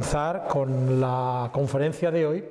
a con la conferencia de hoy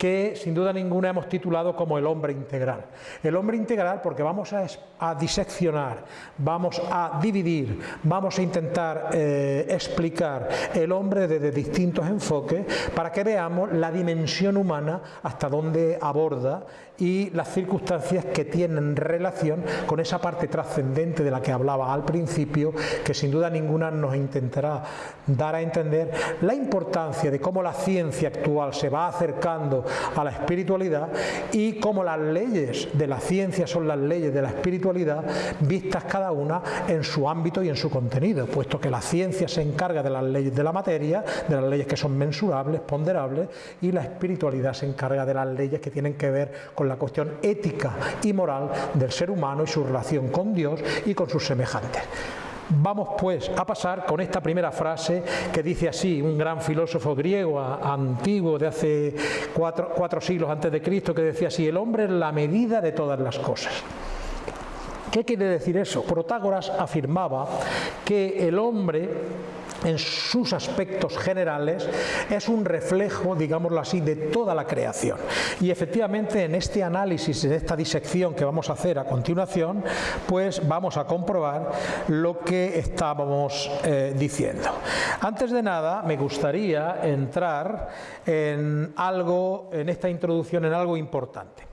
que sin duda ninguna hemos titulado como el hombre integral. El hombre integral porque vamos a, diseccionar, vamos a dividir, vamos a intentar eh, explicar el hombre desde distintos enfoques para que veamos la dimensión humana hasta dónde aborda y las circunstancias que tienen relación con esa parte trascendente de la que hablaba al principio, que sin duda ninguna nos intentará dar a entender la importancia de cómo la ciencia actual se va acercando a la espiritualidad y cómo las leyes de la ciencia son las leyes de la espiritualidad vistas cada una en su ámbito y en su contenido, puesto que la ciencia se encarga de las leyes de la materia, de las leyes que son mensurables, ponderables, y la espiritualidad se encarga de las leyes que tienen que ver con la cuestión ética y moral del ser humano y su relación con Dios y con sus semejantes. Vamos pues a pasar con esta primera frase que dice así, un gran filósofo griego antiguo de hace cuatro, cuatro siglos antes de Cristo, que decía así, el hombre es la medida de todas las cosas. ¿Qué quiere decir eso? Protágoras afirmaba que el hombre en sus aspectos generales es un reflejo, digámoslo así, de toda la creación. Y efectivamente en este análisis, en esta disección que vamos a hacer a continuación, pues vamos a comprobar lo que estábamos eh, diciendo. Antes de nada, me gustaría entrar en algo, en esta introducción, en algo importante.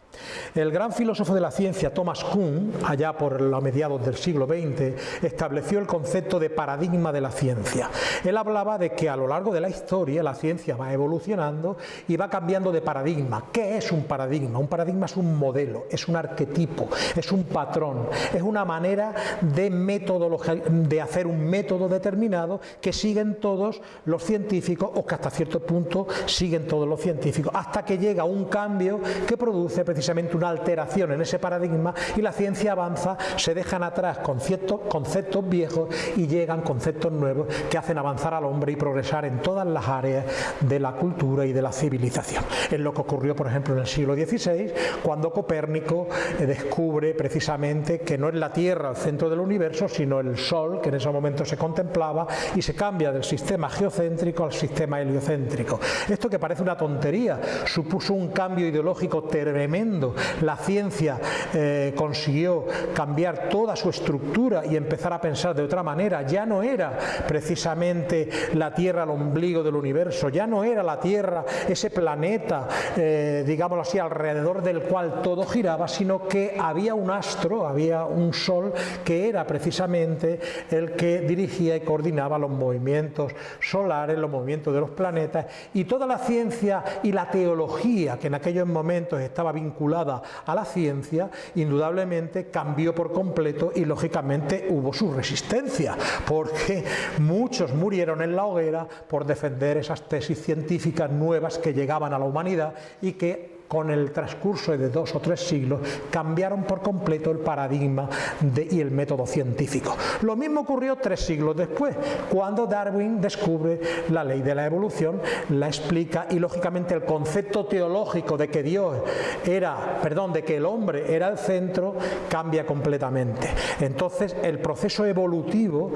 El gran filósofo de la ciencia Thomas Kuhn, allá por los mediados del siglo XX, estableció el concepto de paradigma de la ciencia. Él hablaba de que a lo largo de la historia la ciencia va evolucionando y va cambiando de paradigma. ¿Qué es un paradigma? Un paradigma es un modelo, es un arquetipo, es un patrón, es una manera de, de hacer un método determinado que siguen todos los científicos o que hasta cierto punto siguen todos los científicos, hasta que llega un cambio que produce precisamente una alteración en ese paradigma y la ciencia avanza, se dejan atrás conceptos, conceptos viejos y llegan conceptos nuevos que hacen avanzar al hombre y progresar en todas las áreas de la cultura y de la civilización. Es lo que ocurrió, por ejemplo, en el siglo XVI, cuando Copérnico eh, descubre precisamente que no es la Tierra el centro del universo, sino el Sol, que en ese momento se contemplaba, y se cambia del sistema geocéntrico al sistema heliocéntrico. Esto que parece una tontería, supuso un cambio ideológico tremendo la ciencia eh, consiguió cambiar toda su estructura y empezar a pensar de otra manera, ya no era precisamente la Tierra el ombligo del universo, ya no era la Tierra ese planeta, eh, digámoslo así, alrededor del cual todo giraba, sino que había un astro, había un sol que era precisamente el que dirigía y coordinaba los movimientos solares, los movimientos de los planetas. Y toda la ciencia y la teología que en aquellos momentos estaba vinculada a la ciencia, indudablemente cambió por completo y lógicamente hubo su resistencia, porque muchos murieron en la hoguera por defender esas tesis científicas nuevas que llegaban a la humanidad y que con el transcurso de dos o tres siglos, cambiaron por completo el paradigma y el método científico. Lo mismo ocurrió tres siglos después, cuando Darwin descubre la ley de la evolución, la explica y lógicamente el concepto teológico de que Dios era, perdón, de que el hombre era el centro, cambia completamente. Entonces el proceso evolutivo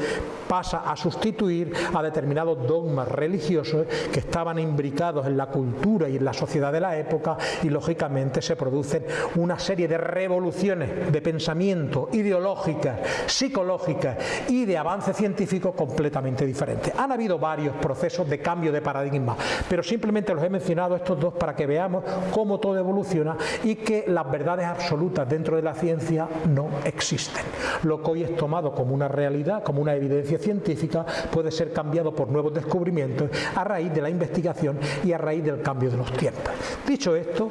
pasa a sustituir a determinados dogmas religiosos que estaban imbricados en la cultura y en la sociedad de la época y lógicamente se producen una serie de revoluciones de pensamiento ideológicas, psicológicas y de avance científico completamente diferentes. Han habido varios procesos de cambio de paradigma, pero simplemente los he mencionado estos dos para que veamos cómo todo evoluciona y que las verdades absolutas dentro de la ciencia no existen. Lo que hoy es tomado como una realidad, como una evidencia científica, puede ser cambiado por nuevos descubrimientos a raíz de la investigación y a raíz del cambio de los tiempos. Dicho esto,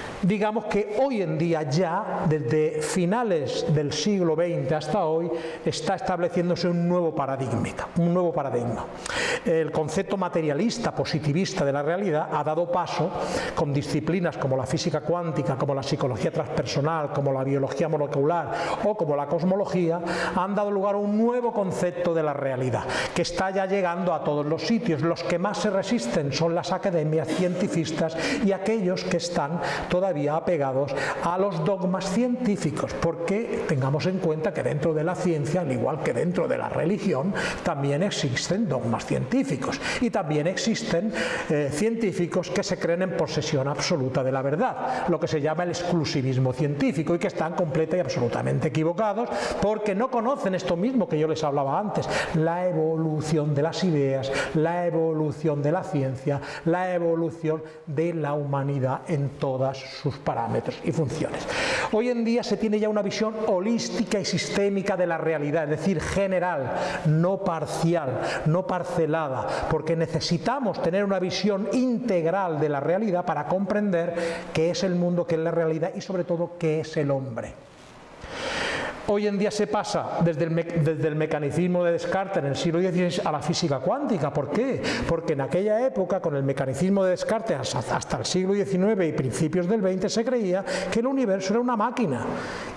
digamos que hoy en día ya, desde finales del siglo XX hasta hoy, está estableciéndose un nuevo paradigma, un nuevo paradigma. El concepto materialista, positivista de la realidad ha dado paso con disciplinas como la física cuántica, como la psicología transpersonal, como la biología molecular o como la cosmología, han dado lugar a un nuevo concepto de la realidad, que está ya llegando a todos los sitios. Los que más se resisten son las academias científicas y aquellos que están todavía todavía apegados a los dogmas científicos, porque tengamos en cuenta que dentro de la ciencia, al igual que dentro de la religión, también existen dogmas científicos. Y también existen eh, científicos que se creen en posesión absoluta de la verdad, lo que se llama el exclusivismo científico y que están completa y absolutamente equivocados porque no conocen esto mismo que yo les hablaba antes, la evolución de las ideas, la evolución de la ciencia, la evolución de la humanidad en todos sus parámetros y funciones. Hoy en día se tiene ya una visión holística y sistémica de la realidad, es decir, general, no parcial, no parcelada, porque necesitamos tener una visión integral de la realidad para comprender qué es el mundo, qué es la realidad y sobre todo qué es el hombre. Hoy en día se pasa desde el, desde mecanicismo de Descartes en el siglo XVI a la física cuántica. ¿Por qué? Porque en aquella época, con el mecanismo de Descartes hasta el siglo XIX y principios del XX, se creía que el universo era una máquina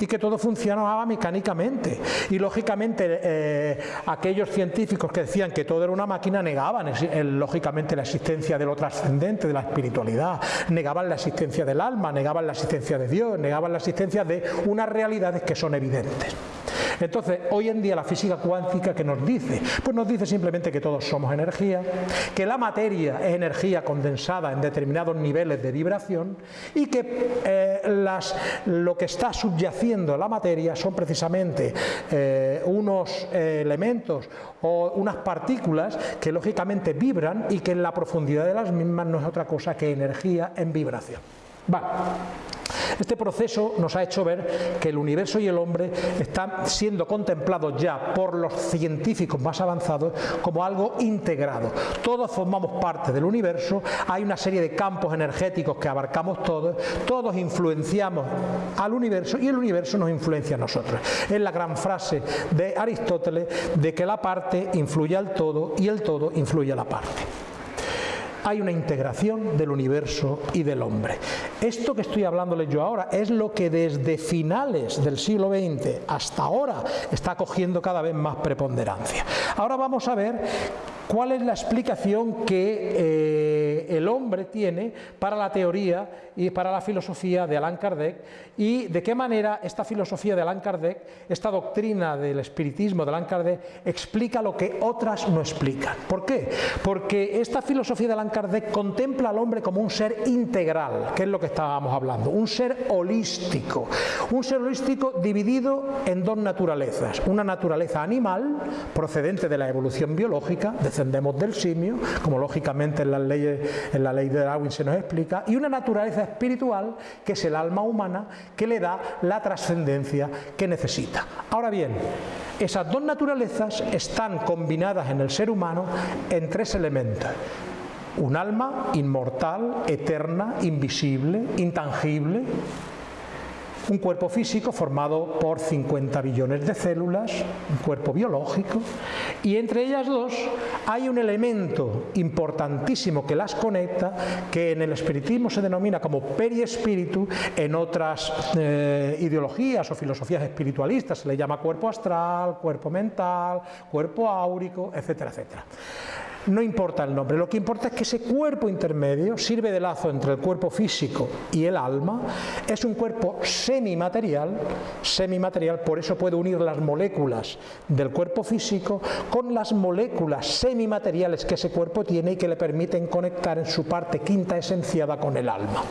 y que todo funcionaba mecánicamente. Y lógicamente eh, aquellos científicos que decían que todo era una máquina negaban lógicamente la existencia de lo trascendente, de la espiritualidad, negaban la existencia del alma, negaban la existencia de Dios, negaban la existencia de unas realidades que son evidentes. Entonces, hoy en día la física cuántica que nos dice, pues nos dice simplemente que todos somos energía, que la materia es energía condensada en determinados niveles de vibración y que eh, las, lo que está subyaciendo la materia son precisamente eh, unos eh, elementos o unas partículas que lógicamente vibran y que en la profundidad de las mismas no es otra cosa que energía en vibración. Vale. Este proceso nos ha hecho ver que el universo y el hombre están siendo contemplados ya por los científicos más avanzados como algo integrado. Todos formamos parte del universo, hay una serie de campos energéticos que abarcamos todos, todos influenciamos al universo y el universo nos influencia a nosotros. Es la gran frase de Aristóteles de que la parte influye al todo y el todo influye a la parte hay una integración del universo y del hombre. Esto que estoy hablándoles yo ahora es lo que desde finales del siglo XX hasta ahora está cogiendo cada vez más preponderancia. Ahora vamos a ver cuál es la explicación que eh, el hombre tiene para la teoría y para la filosofía de Allan Kardec y de qué manera esta filosofía de Allan Kardec, esta doctrina del espiritismo de Allan Kardec explica lo que otras no explican. ¿Por qué? Porque esta filosofía de Allan Kardec contempla al hombre como un ser integral, que es lo que estábamos hablando, un ser holístico, un ser holístico dividido en dos naturalezas, una naturaleza animal procedente de la evolución biológica, descendemos del simio, como lógicamente en, las leyes, en la ley de Darwin se nos explica, y una naturaleza espiritual que es el alma humana que le da la trascendencia que necesita. Ahora bien, esas dos naturalezas están combinadas en el ser humano en tres elementos. Un alma inmortal, eterna, invisible, intangible, un cuerpo físico formado por 50 billones de células, un cuerpo biológico, y entre ellas dos hay un elemento importantísimo que las conecta, que en el espiritismo se denomina como periespíritu, en otras eh, ideologías o filosofías espiritualistas se le llama cuerpo astral, cuerpo mental, cuerpo áurico, etcétera, etcétera no importa el nombre, lo que importa es que ese cuerpo intermedio sirve de lazo entre el cuerpo físico y el alma, es un cuerpo semimaterial, semimaterial, por eso puede unir las moléculas del cuerpo físico con las moléculas semimateriales que ese cuerpo tiene y que le permiten conectar en su parte quinta esenciada con el alma.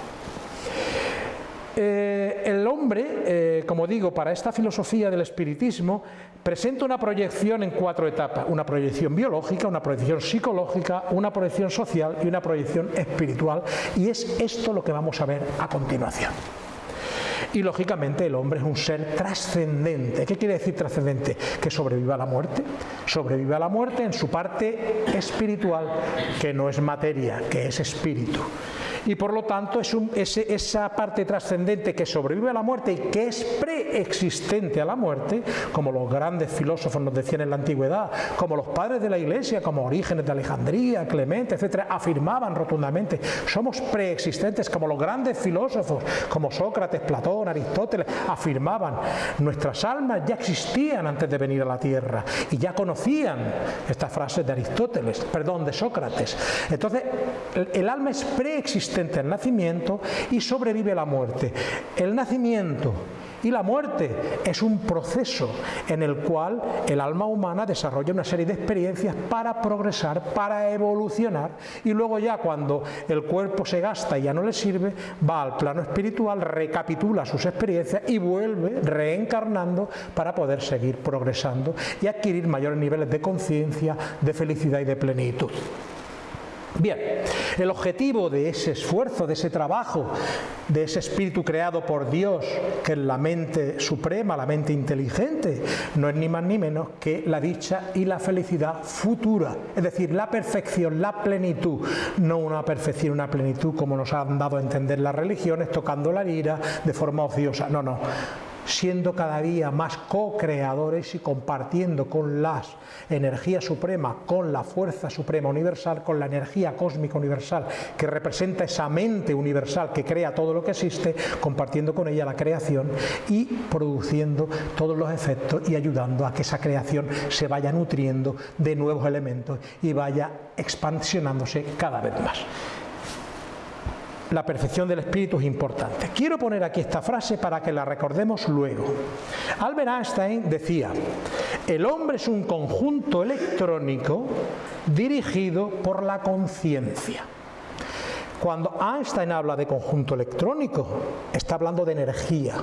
Eh, el hombre, eh, como digo, para esta filosofía del espiritismo, presenta una proyección en cuatro etapas, una proyección biológica, una proyección psicológica, una proyección social y una proyección espiritual, y es esto lo que vamos a ver a continuación. Y lógicamente el hombre es un ser trascendente. ¿Qué quiere decir trascendente? Que sobrevive a la muerte. Sobrevive a la muerte en su parte espiritual, que no es materia, que es espíritu y por lo tanto es esa parte trascendente que sobrevive a la muerte y que es preexistente a la muerte, como los grandes filósofos nos decían en la antigüedad, como los padres de la iglesia, como Orígenes de Alejandría, Clemente, etcétera, afirmaban rotundamente, somos preexistentes, como los grandes filósofos, como Sócrates, Platón, Aristóteles, afirmaban, nuestras almas ya existían antes de venir a la tierra y ya conocían estas frases de Aristóteles, perdón, de Sócrates. Entonces, el alma es preexistente al nacimiento y sobrevive la muerte. El nacimiento y la muerte es un proceso en el cual el alma humana desarrolla una serie de experiencias para progresar, para evolucionar y luego ya cuando el cuerpo se gasta y ya no le sirve, va al plano espiritual, recapitula sus experiencias y vuelve reencarnando para poder seguir progresando y adquirir mayores niveles de conciencia, de felicidad y de plenitud. Bien, el objetivo de ese esfuerzo, de ese trabajo, de ese espíritu creado por Dios, que es la mente suprema, la mente inteligente, no es ni más ni menos que la dicha y la felicidad futura, es decir, la perfección, la plenitud, no una perfección, una plenitud como nos han dado a entender las religiones, tocando la lira de forma ociosa, no, no, siendo cada día más co-creadores y compartiendo con las energías supremas, con la fuerza suprema universal, con la energía cósmica universal que representa esa mente universal que crea todo lo que existe, compartiendo con ella la creación y produciendo todos los efectos y ayudando a que esa creación se vaya nutriendo de nuevos elementos y vaya expansionándose cada vez más la perfección del espíritu es importante. Quiero poner aquí esta frase para que la recordemos luego. Albert Einstein decía, el hombre es un conjunto electrónico dirigido por la conciencia. Cuando Einstein habla de conjunto electrónico, está hablando de energía.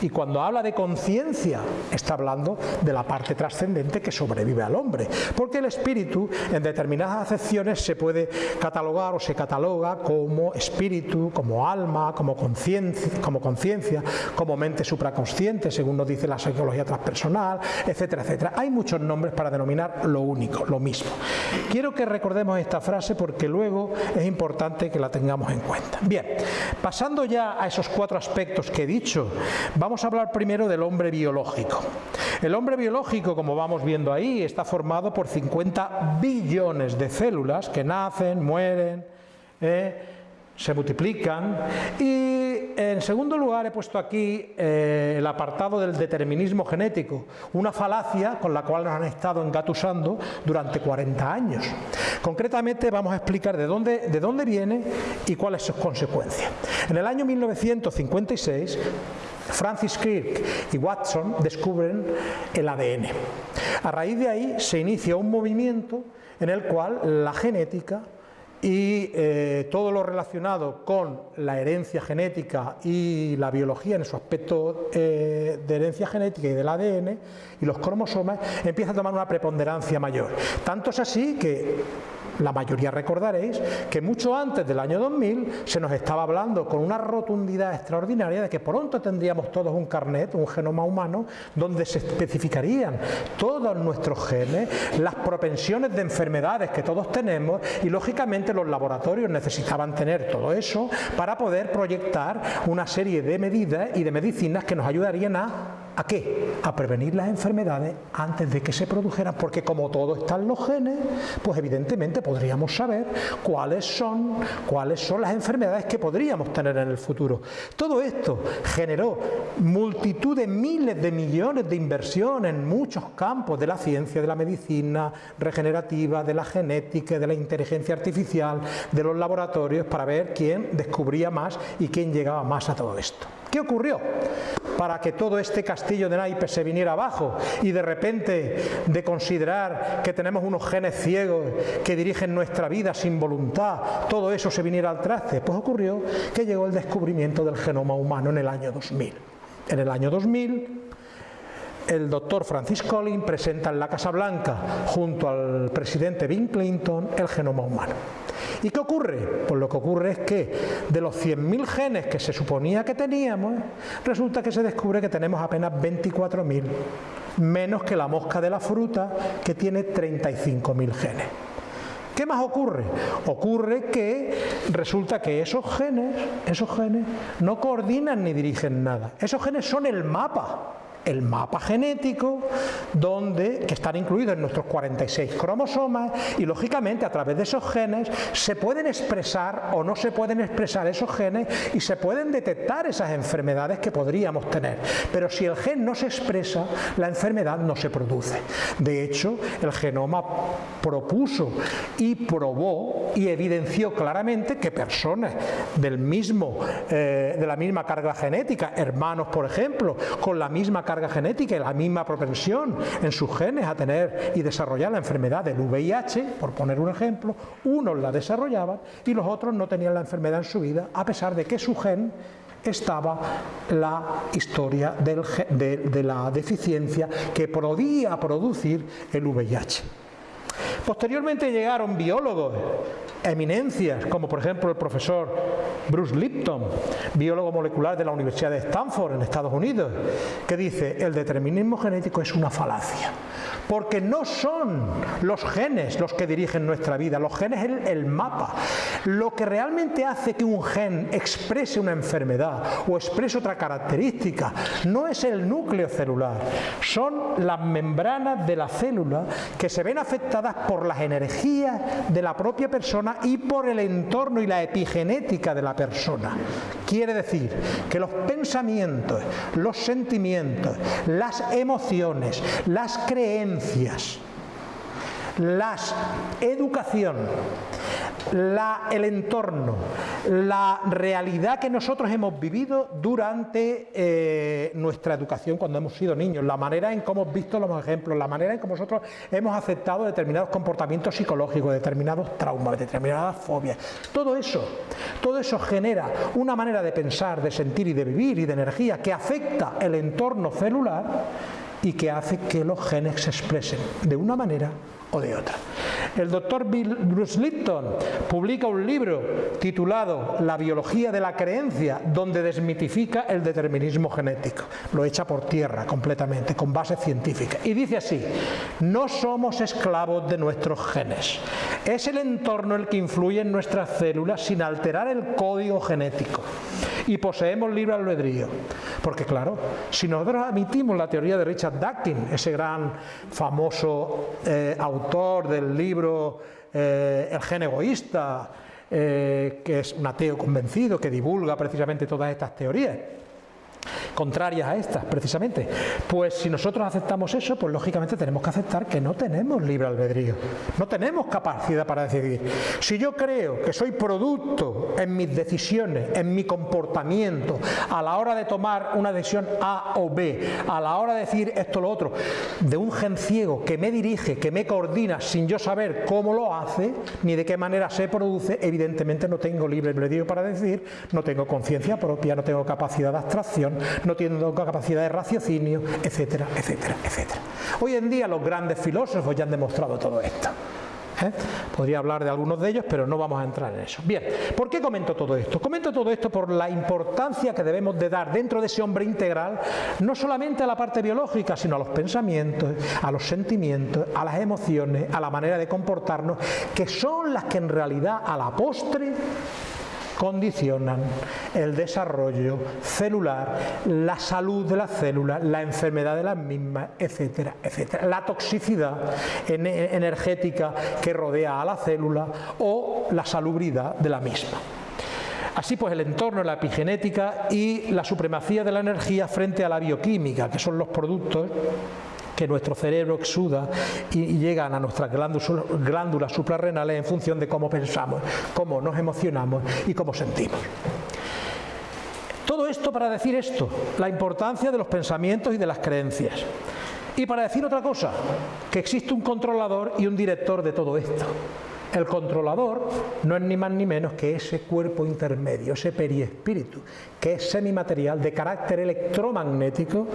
Y cuando habla de conciencia, está hablando de la parte trascendente que sobrevive al hombre. Porque el espíritu, en determinadas acepciones, se puede catalogar o se cataloga como espíritu, como alma, como conciencia, como, como mente supraconsciente, según nos dice la psicología transpersonal, etcétera, etcétera. Hay muchos nombres para denominar lo único, lo mismo. Quiero que recordemos esta frase porque luego es importante que la tengamos en cuenta. Bien, pasando ya a esos cuatro aspectos que he dicho, vamos a hablar primero del hombre biológico. El hombre biológico, como vamos viendo ahí, está formado por 50 billones de células que nacen, mueren, eh, se multiplican y en segundo lugar he puesto aquí eh, el apartado del determinismo genético, una falacia con la cual nos han estado engatusando durante 40 años. Concretamente vamos a explicar de dónde, de dónde viene y cuáles son sus consecuencias. En el año 1956 Francis Crick y Watson descubren el ADN. A raíz de ahí se inicia un movimiento en el cual la genética y eh, todo lo relacionado con la herencia genética y la biología en su aspecto eh, de herencia genética y del ADN y los cromosomas empieza a tomar una preponderancia mayor. Tanto es así que la mayoría recordaréis que mucho antes del año 2000 se nos estaba hablando con una rotundidad extraordinaria de que pronto tendríamos todos un carnet, un genoma humano, donde se especificarían todos nuestros genes, las propensiones de enfermedades que todos tenemos y lógicamente los laboratorios necesitaban tener todo eso para poder proyectar una serie de medidas y de medicinas que nos ayudarían a ¿A qué? A prevenir las enfermedades antes de que se produjeran, porque como todo está en los genes, pues evidentemente podríamos saber cuáles son, cuáles son las enfermedades que podríamos tener en el futuro. Todo esto generó multitud de miles de millones de inversión en muchos campos de la ciencia, de la medicina regenerativa, de la genética, de la inteligencia artificial, de los laboratorios, para ver quién descubría más y quién llegaba más a todo esto. ¿Qué ocurrió? Para que todo este castillo de naipes se viniera abajo y de repente de considerar que tenemos unos genes ciegos que dirigen nuestra vida sin voluntad, todo eso se viniera al traste. Pues ocurrió que llegó el descubrimiento del genoma humano en el año 2000. En el año 2000 el doctor Francis Collins presenta en la Casa Blanca junto al presidente Bill Clinton el genoma humano. ¿Y qué ocurre? Pues lo que ocurre es que de los 100.000 genes que se suponía que teníamos, resulta que se descubre que tenemos apenas 24.000, menos que la mosca de la fruta que tiene 35.000 genes. ¿Qué más ocurre? Ocurre que resulta que esos genes, esos genes no coordinan ni dirigen nada. Esos genes son el mapa el mapa genético, donde, que están incluidos en nuestros 46 cromosomas, y lógicamente a través de esos genes se pueden expresar o no se pueden expresar esos genes y se pueden detectar esas enfermedades que podríamos tener. Pero si el gen no se expresa, la enfermedad no se produce. De hecho, el genoma propuso y probó y evidenció claramente que personas del mismo, eh, de la misma carga genética, hermanos por ejemplo, con la misma carga genética y la misma propensión en sus genes a tener y desarrollar la enfermedad del VIH, por poner un ejemplo, unos la desarrollaban y los otros no tenían la enfermedad en su vida, a pesar de que su gen estaba la historia de la deficiencia que podía producir el VIH. Posteriormente llegaron biólogos, eminencias, como por ejemplo el profesor Bruce Lipton, biólogo molecular de la Universidad de Stanford en Estados Unidos, que dice, el determinismo genético es una falacia porque no son los genes los que dirigen nuestra vida, los genes es el, mapa. Lo que realmente hace que un gen exprese una enfermedad o exprese otra característica no es el núcleo celular, son las membranas de la célula que se ven afectadas por las energías de la propia persona y por el entorno y la epigenética de la persona. Quiere decir que los pensamientos, los sentimientos, las emociones, las creencias, la educación, el entorno, la realidad que nosotros hemos vivido durante eh, nuestra educación cuando hemos sido niños, la manera en cómo hemos visto los ejemplos, la manera en cómo nosotros hemos aceptado determinados comportamientos psicológicos, determinados traumas, determinadas fobias. Todo eso, todo eso genera una manera de pensar, de sentir y de vivir y de energía que afecta el entorno celular y que hace que los genes se expresen de una manera o de otra. El doctor Bruce Lipton publica un libro titulado La biología de la creencia, donde desmitifica el determinismo genético. Lo echa por tierra completamente, con base científica. Y dice así, no somos esclavos de nuestros genes. Es el entorno el que influye en nuestras células sin alterar el código genético y poseemos libre albedrío. Porque claro, si nosotros admitimos la teoría de Richard Dawkins, ese gran famoso eh, autor del libro eh, El gen egoísta, eh, que es un ateo convencido, que divulga precisamente todas estas teorías, contrarias a estas, precisamente. Pues si nosotros aceptamos eso, pues lógicamente tenemos que aceptar que no tenemos libre albedrío, no tenemos capacidad para decidir. Si yo creo que soy producto en mis decisiones, en mi comportamiento, a la hora de tomar una decisión A o B, a la hora de decir esto o lo otro, de un gen ciego que me dirige, que me coordina sin yo saber cómo lo hace, ni de qué manera se produce, evidentemente no tengo libre albedrío para decidir, no tengo conciencia propia, no tengo capacidad de abstracción, no tienen capacidad de raciocinio, etcétera, etcétera, etcétera. Hoy en día los grandes filósofos ya han demostrado todo esto. ¿eh? Podría hablar de algunos de ellos, pero no vamos a entrar en eso. Bien, ¿por qué comento todo esto? Comento todo esto por la importancia que debemos de dar dentro de ese hombre integral, no solamente a la parte biológica, sino a los pensamientos, a los sentimientos, a las emociones, a la manera de comportarnos, que son las que en realidad a la postre condicionan el desarrollo celular, la salud de las células, la enfermedad de las mismas, etcétera, etcétera. La toxicidad energética que rodea a la célula o la salubridad de la misma. Así pues el entorno, la epigenética y la supremacía de la energía frente a la bioquímica, que son los productos que nuestro cerebro exuda y, llegan a nuestras glándulas, suprarrenales en función de cómo pensamos, cómo nos emocionamos y cómo sentimos. Todo esto para decir esto, la importancia de los pensamientos y de las creencias. Y para decir otra cosa, que existe un controlador y un director de todo esto. El controlador no es ni más ni menos que ese cuerpo intermedio, ese periespíritu, que es semimaterial de carácter electromagnético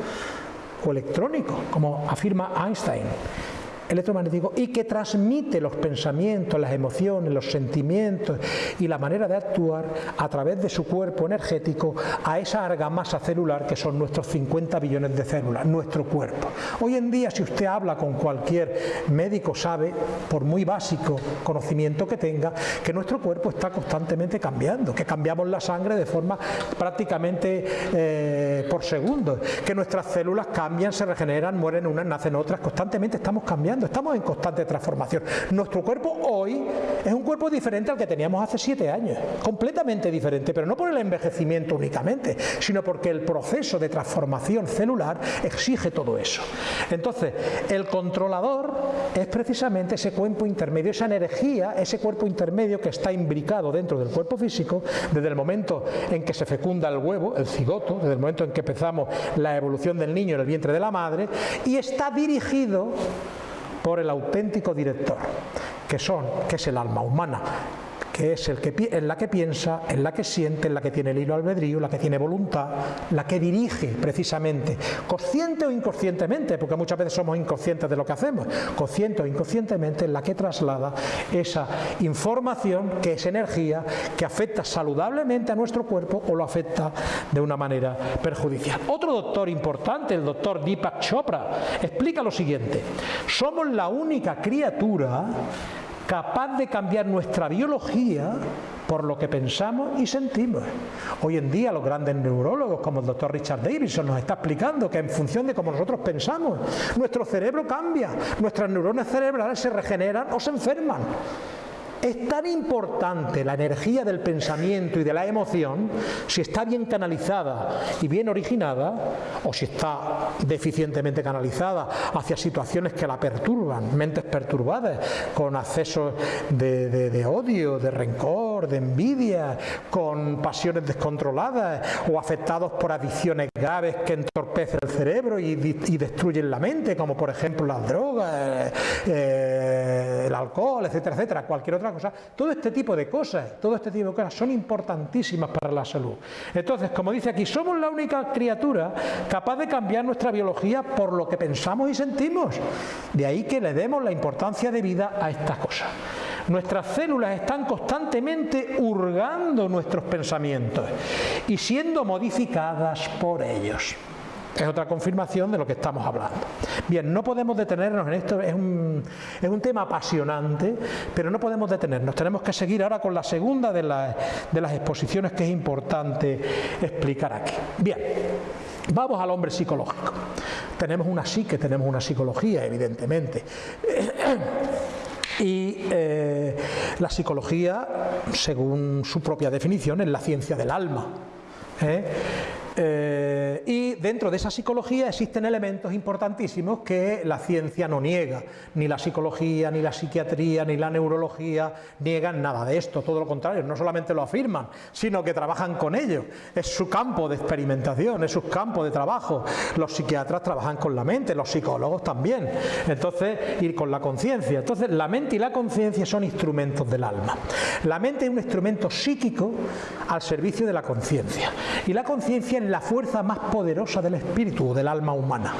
o electrónico, como afirma Einstein. Electromagnético y que transmite los pensamientos, las emociones, los sentimientos y la manera de actuar a través de su cuerpo energético a esa argamasa celular que son nuestros 50 billones de células, nuestro cuerpo. Hoy en día si usted habla con cualquier médico sabe, por muy básico conocimiento que tenga, que nuestro cuerpo está constantemente cambiando, que cambiamos la sangre de forma prácticamente eh, por segundo, que nuestras células cambian, se regeneran, mueren unas, nacen otras, constantemente estamos cambiando, estamos en constante transformación. Nuestro cuerpo hoy es un cuerpo diferente al que teníamos hace siete años, completamente diferente, pero no por el envejecimiento únicamente, sino porque el proceso de transformación celular exige todo eso. Entonces, el controlador es precisamente ese cuerpo intermedio, esa energía, ese cuerpo intermedio que está imbricado dentro del cuerpo físico desde el momento en que se fecunda el huevo, el cigoto, desde el momento en que empezamos la evolución del niño en el vientre de la madre, y está dirigido por el auténtico director, que son, que es el alma humana, que es el que, en la que piensa, en la que siente, en la que tiene el hilo albedrío, la que tiene voluntad, la que dirige precisamente, consciente o inconscientemente, porque muchas veces somos inconscientes de lo que hacemos, consciente o inconscientemente, en la que traslada esa información que es energía que afecta saludablemente a nuestro cuerpo o lo afecta de una manera perjudicial. Otro doctor importante, el doctor Deepak Chopra, explica lo siguiente, somos la única criatura capaz de cambiar nuestra biología por lo que pensamos y sentimos. Hoy en día los grandes neurólogos como el doctor Richard Davidson nos está explicando que en función de cómo nosotros pensamos, nuestro cerebro cambia, nuestras neuronas cerebrales se regeneran o se enferman. Es tan importante la energía del pensamiento y de la emoción si está bien canalizada y bien originada o si está deficientemente canalizada hacia situaciones que la perturban, mentes perturbadas, con accesos de, odio, de rencor, de envidia, con pasiones descontroladas o afectados por adicciones graves que entorpecen el cerebro y, destruyen la mente, como por ejemplo las drogas, eh, el alcohol, etcétera, etcétera, cualquier otra todo este tipo de cosas, todo este tipo de cosas son importantísimas para la salud. Entonces, como dice aquí, somos la única criatura capaz de cambiar nuestra biología por lo que pensamos y sentimos. De ahí que le demos la importancia de vida a estas cosas. Nuestras células están constantemente hurgando nuestros pensamientos y siendo modificadas por ellos. Es otra confirmación de lo que estamos hablando. Bien, no podemos detenernos en esto, es un, es un tema apasionante, pero no podemos detenernos. Tenemos que seguir ahora con la segunda de, de las exposiciones que es importante explicar aquí. Bien, vamos al hombre psicológico. Tenemos una psique, tenemos una psicología, evidentemente. Y eh, la psicología, según su propia definición, es la ciencia del alma. ¿eh? Eh, y dentro de esa psicología existen elementos importantísimos que la ciencia no niega, ni la psicología, ni la psiquiatría, ni la neurología niegan nada de esto, todo lo contrario, no solamente lo afirman, sino que trabajan con ello, es su campo de experimentación, es su campo de trabajo, los psiquiatras trabajan con la mente, los psicólogos también, entonces, y con la conciencia, entonces la mente y la conciencia son instrumentos del alma, la mente es un instrumento psíquico al servicio de la conciencia, y la conciencia la fuerza más poderosa del espíritu del alma humana.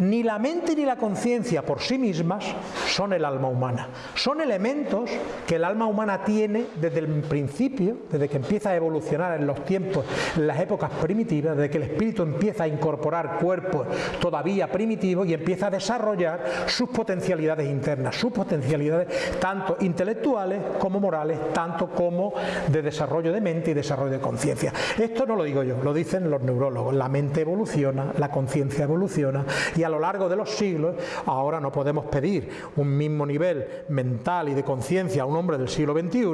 Ni la mente ni la conciencia por sí mismas son el alma humana. Son elementos que el alma humana tiene desde el principio, desde que empieza a evolucionar en los tiempos, en las épocas primitivas, desde que el espíritu empieza a incorporar cuerpos todavía primitivos y empieza a desarrollar sus potencialidades internas, sus potencialidades tanto intelectuales como morales, tanto como de desarrollo de mente y desarrollo de conciencia. Esto no lo digo yo, lo dicen los neurólogos. La mente evoluciona, la conciencia evoluciona y a lo largo de los siglos ahora no podemos pedir un mismo nivel mental y de conciencia a un hombre del siglo XXI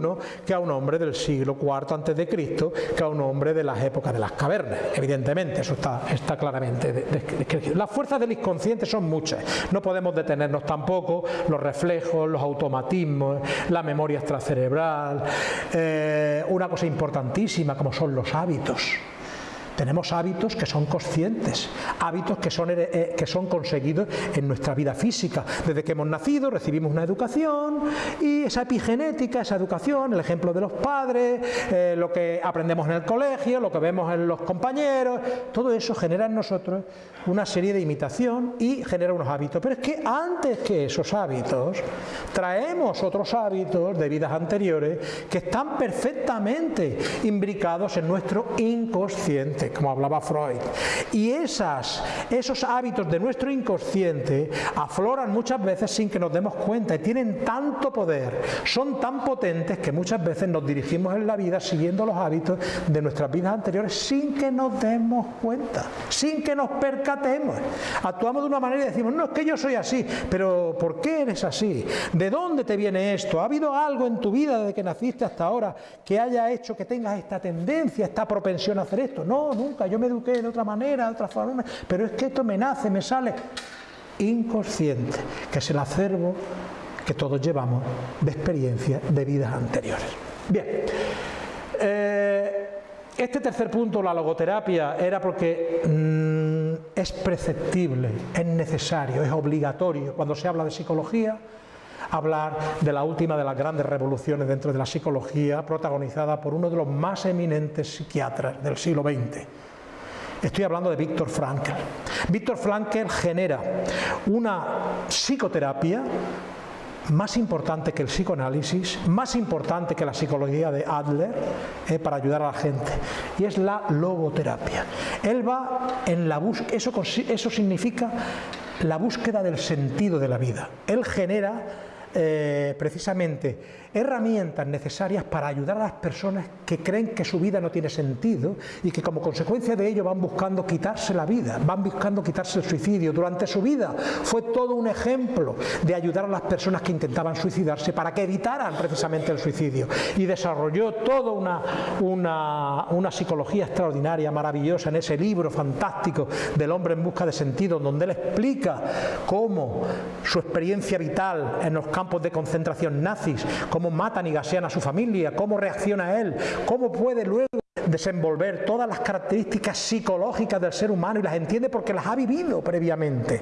que a un hombre del siglo IV antes de Cristo que a un hombre de las épocas de las cavernas. Evidentemente, eso está, claramente descrito. Las fuerzas del inconsciente son muchas. No podemos detenernos tampoco los reflejos, los automatismos, la memoria extracerebral, eh, una cosa importantísima como son los hábitos. Tenemos hábitos que son conscientes, hábitos que son, eh, que son conseguidos en nuestra vida física. Desde que hemos nacido recibimos una educación y esa epigenética, esa educación, el ejemplo de los padres, eh, lo que aprendemos en el colegio, lo que vemos en los compañeros, todo eso genera en nosotros una serie de imitación y genera unos hábitos. Pero es que antes que esos hábitos, traemos otros hábitos de vidas anteriores que están perfectamente imbricados en nuestro inconsciente, como hablaba Freud. Y esas, esos hábitos de nuestro inconsciente afloran muchas veces sin que nos demos cuenta y tienen tanto poder, son tan potentes que muchas veces nos dirigimos en la vida siguiendo los hábitos de nuestras vidas anteriores sin que nos demos cuenta, sin que nos percatemos. Actuamos de una manera y decimos, no, es que yo soy así, pero ¿por qué eres así? ¿De dónde te viene esto? ¿Ha habido algo en tu vida desde que naciste hasta ahora que haya hecho que tengas esta tendencia, esta propensión a hacer esto? No, nunca, yo me eduqué de otra manera, de otra forma, pero es que esto me nace, me sale inconsciente, que es el acervo que todos llevamos de experiencias de vidas anteriores. Bien, eh, este tercer punto, la logoterapia, era porque mm, es preceptible, es necesario, es obligatorio. Cuando se habla de psicología, hablar de la última de las grandes revoluciones dentro de la psicología, protagonizada por uno de los más eminentes psiquiatras del siglo XX. Estoy hablando de Víctor Frankl. Víctor Frankl genera una psicoterapia más importante que el psicoanálisis, más importante que la psicología de Adler eh, para ayudar a la gente, y es la logoterapia. Él va en la búsqueda, eso, eso significa la búsqueda del sentido de la vida. Él genera eh, precisamente herramientas necesarias para ayudar a las personas que creen que su vida no tiene sentido y que como consecuencia de ello van buscando quitarse la vida, van buscando quitarse el suicidio. Durante su vida fue todo un ejemplo de ayudar a las personas que intentaban suicidarse para que evitaran precisamente el suicidio y desarrolló toda una, una, una psicología extraordinaria, maravillosa en ese libro fantástico del hombre en busca de sentido, donde él explica cómo su experiencia vital en los campos de concentración nazis, cómo matan y gasean a su familia, cómo reacciona él, cómo puede luego desenvolver todas las características psicológicas del ser humano y las entiende porque las ha vivido previamente.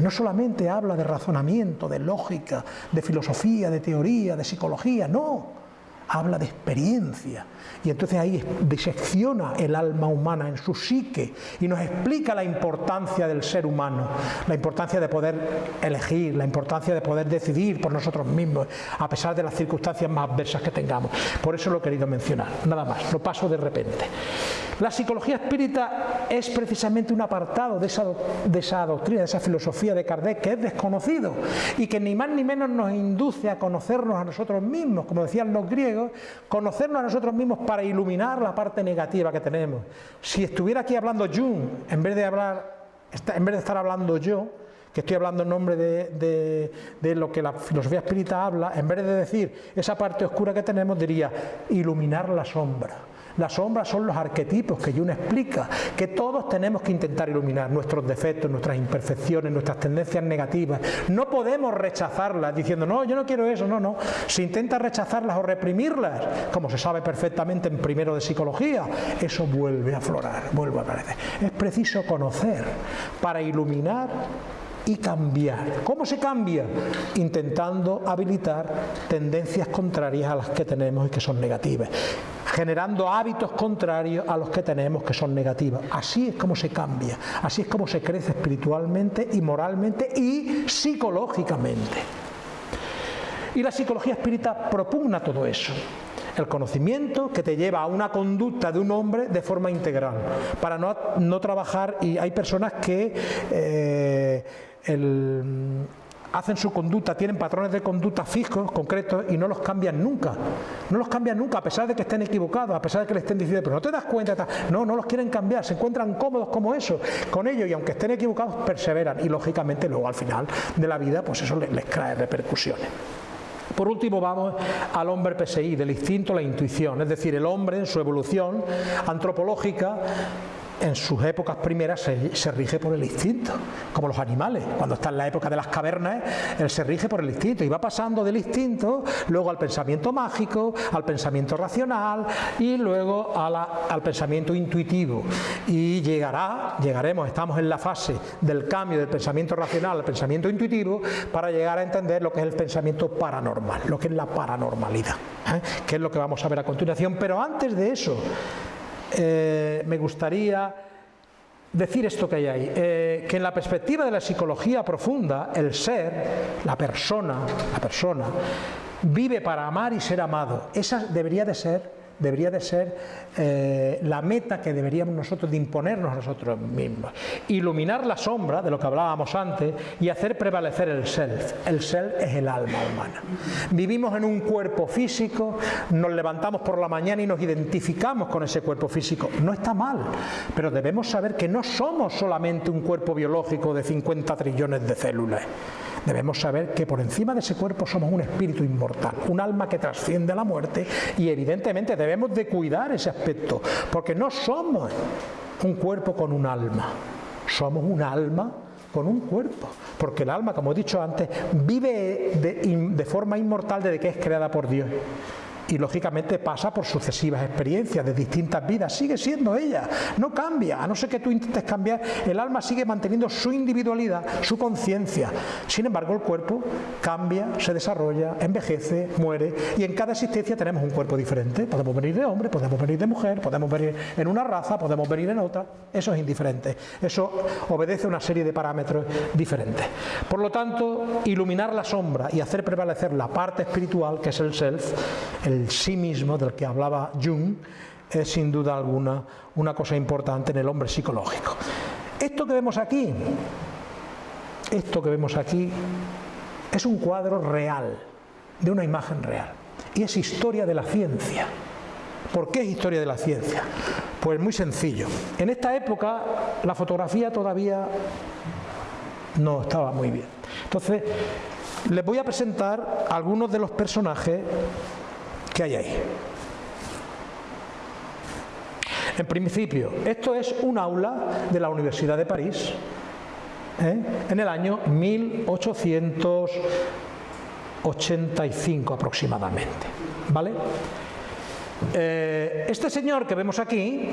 No solamente habla de razonamiento, de lógica, de filosofía, de teoría, de psicología, no habla de experiencia. Y entonces ahí disecciona el alma humana en su psique y nos explica la importancia del ser humano, la importancia de poder elegir, la importancia de poder decidir por nosotros mismos, a pesar de las circunstancias más adversas que tengamos. Por eso lo he querido mencionar, nada más, lo paso de repente. La psicología espírita es precisamente un apartado de esa, de esa doctrina, de esa filosofía de Kardec que es desconocido y que ni más ni menos nos induce a conocernos a nosotros mismos, como decían los griegos, conocernos a nosotros mismos para iluminar la parte negativa que tenemos. Si estuviera aquí hablando Jung, en vez de estar hablando yo, que estoy hablando en nombre de, de, lo que la filosofía espírita habla, en vez de decir esa parte oscura que tenemos, diría iluminar la sombra. Las sombras son los arquetipos que Jung explica, que todos tenemos que intentar iluminar nuestros defectos, nuestras imperfecciones, nuestras tendencias negativas. No podemos rechazarlas diciendo, no, yo no quiero eso, no, no. Si intenta rechazarlas o reprimirlas, como se sabe perfectamente en primero de psicología, eso vuelve a aflorar, vuelve a aparecer. Es preciso conocer para iluminar y cambiar. ¿Cómo se cambia? Intentando habilitar tendencias contrarias a las que tenemos y que son negativas generando hábitos contrarios a los que tenemos que son negativos. Así es como se cambia, así es como se crece espiritualmente y moralmente y psicológicamente. Y la psicología espírita propugna todo eso. El conocimiento que te lleva a una conducta de un hombre de forma integral, para no, trabajar, y hay personas que eh, hacen su conducta, tienen patrones de conducta fijos, concretos, y no los cambian nunca. No los cambian nunca, a pesar de que estén equivocados, a pesar de que le estén diciendo, pero no te das cuenta, no, no los quieren cambiar, se encuentran cómodos como eso, con ellos, y aunque estén equivocados, perseveran, y lógicamente luego al final de la vida, pues eso les, les trae repercusiones. Por último vamos al hombre PSI, del instinto a la intuición, es decir, el hombre en su evolución antropológica en sus épocas primeras se, rige por el instinto, como los animales. Cuando está en la época de las cavernas, él se rige por el instinto y va pasando del instinto luego al pensamiento mágico, al pensamiento racional y luego al pensamiento intuitivo. Y llegará, llegaremos, estamos en la fase del cambio del pensamiento racional al pensamiento intuitivo para llegar a entender lo que es el pensamiento paranormal, lo que es la paranormalidad, ¿eh? que es lo que vamos a ver a continuación. Pero antes de eso, eh, me gustaría decir esto que hay ahí, eh, que en la perspectiva de la psicología profunda, el ser, la persona, la persona, vive para amar y ser amado. Esa debería de ser debería de ser eh, la meta que deberíamos nosotros de imponernos nosotros mismos. Iluminar la sombra, de lo que hablábamos antes, y hacer prevalecer el self. El self es el alma humana. Vivimos en un cuerpo físico, nos levantamos por la mañana y nos identificamos con ese cuerpo físico. No está mal, pero debemos saber que no somos solamente un cuerpo biológico de 50 trillones de células. Debemos saber que por encima de ese cuerpo somos un espíritu inmortal, un alma que trasciende la muerte y evidentemente debemos de cuidar ese aspecto, porque no somos un cuerpo con un alma, somos un alma con un cuerpo, porque el alma, como he dicho antes, vive de, de forma inmortal desde que es creada por Dios y lógicamente pasa por sucesivas experiencias de distintas vidas, sigue siendo ella, no cambia, a no ser que tú intentes cambiar, el alma sigue manteniendo su individualidad, su conciencia, sin embargo el cuerpo cambia, se desarrolla, envejece, muere. Y en cada existencia tenemos un cuerpo diferente, podemos venir de hombre, podemos venir de mujer, podemos venir en una raza, podemos venir en otra, eso es indiferente, eso obedece a una serie de parámetros diferentes. Por lo tanto, iluminar la sombra y hacer prevalecer la parte espiritual, que es el self, el el sí mismo del que hablaba Jung es sin duda alguna una cosa importante en el hombre psicológico. Esto que vemos aquí, esto que vemos aquí es un cuadro real, de una imagen real, y es historia de la ciencia. ¿Por qué es historia de la ciencia? Pues muy sencillo. En esta época la fotografía todavía no estaba muy bien. Entonces, les voy a presentar algunos de los personajes ¿Qué hay ahí? En principio, esto es un aula de la Universidad de París ¿eh? en el año 1885 aproximadamente. ¿Vale? Eh, este señor que vemos aquí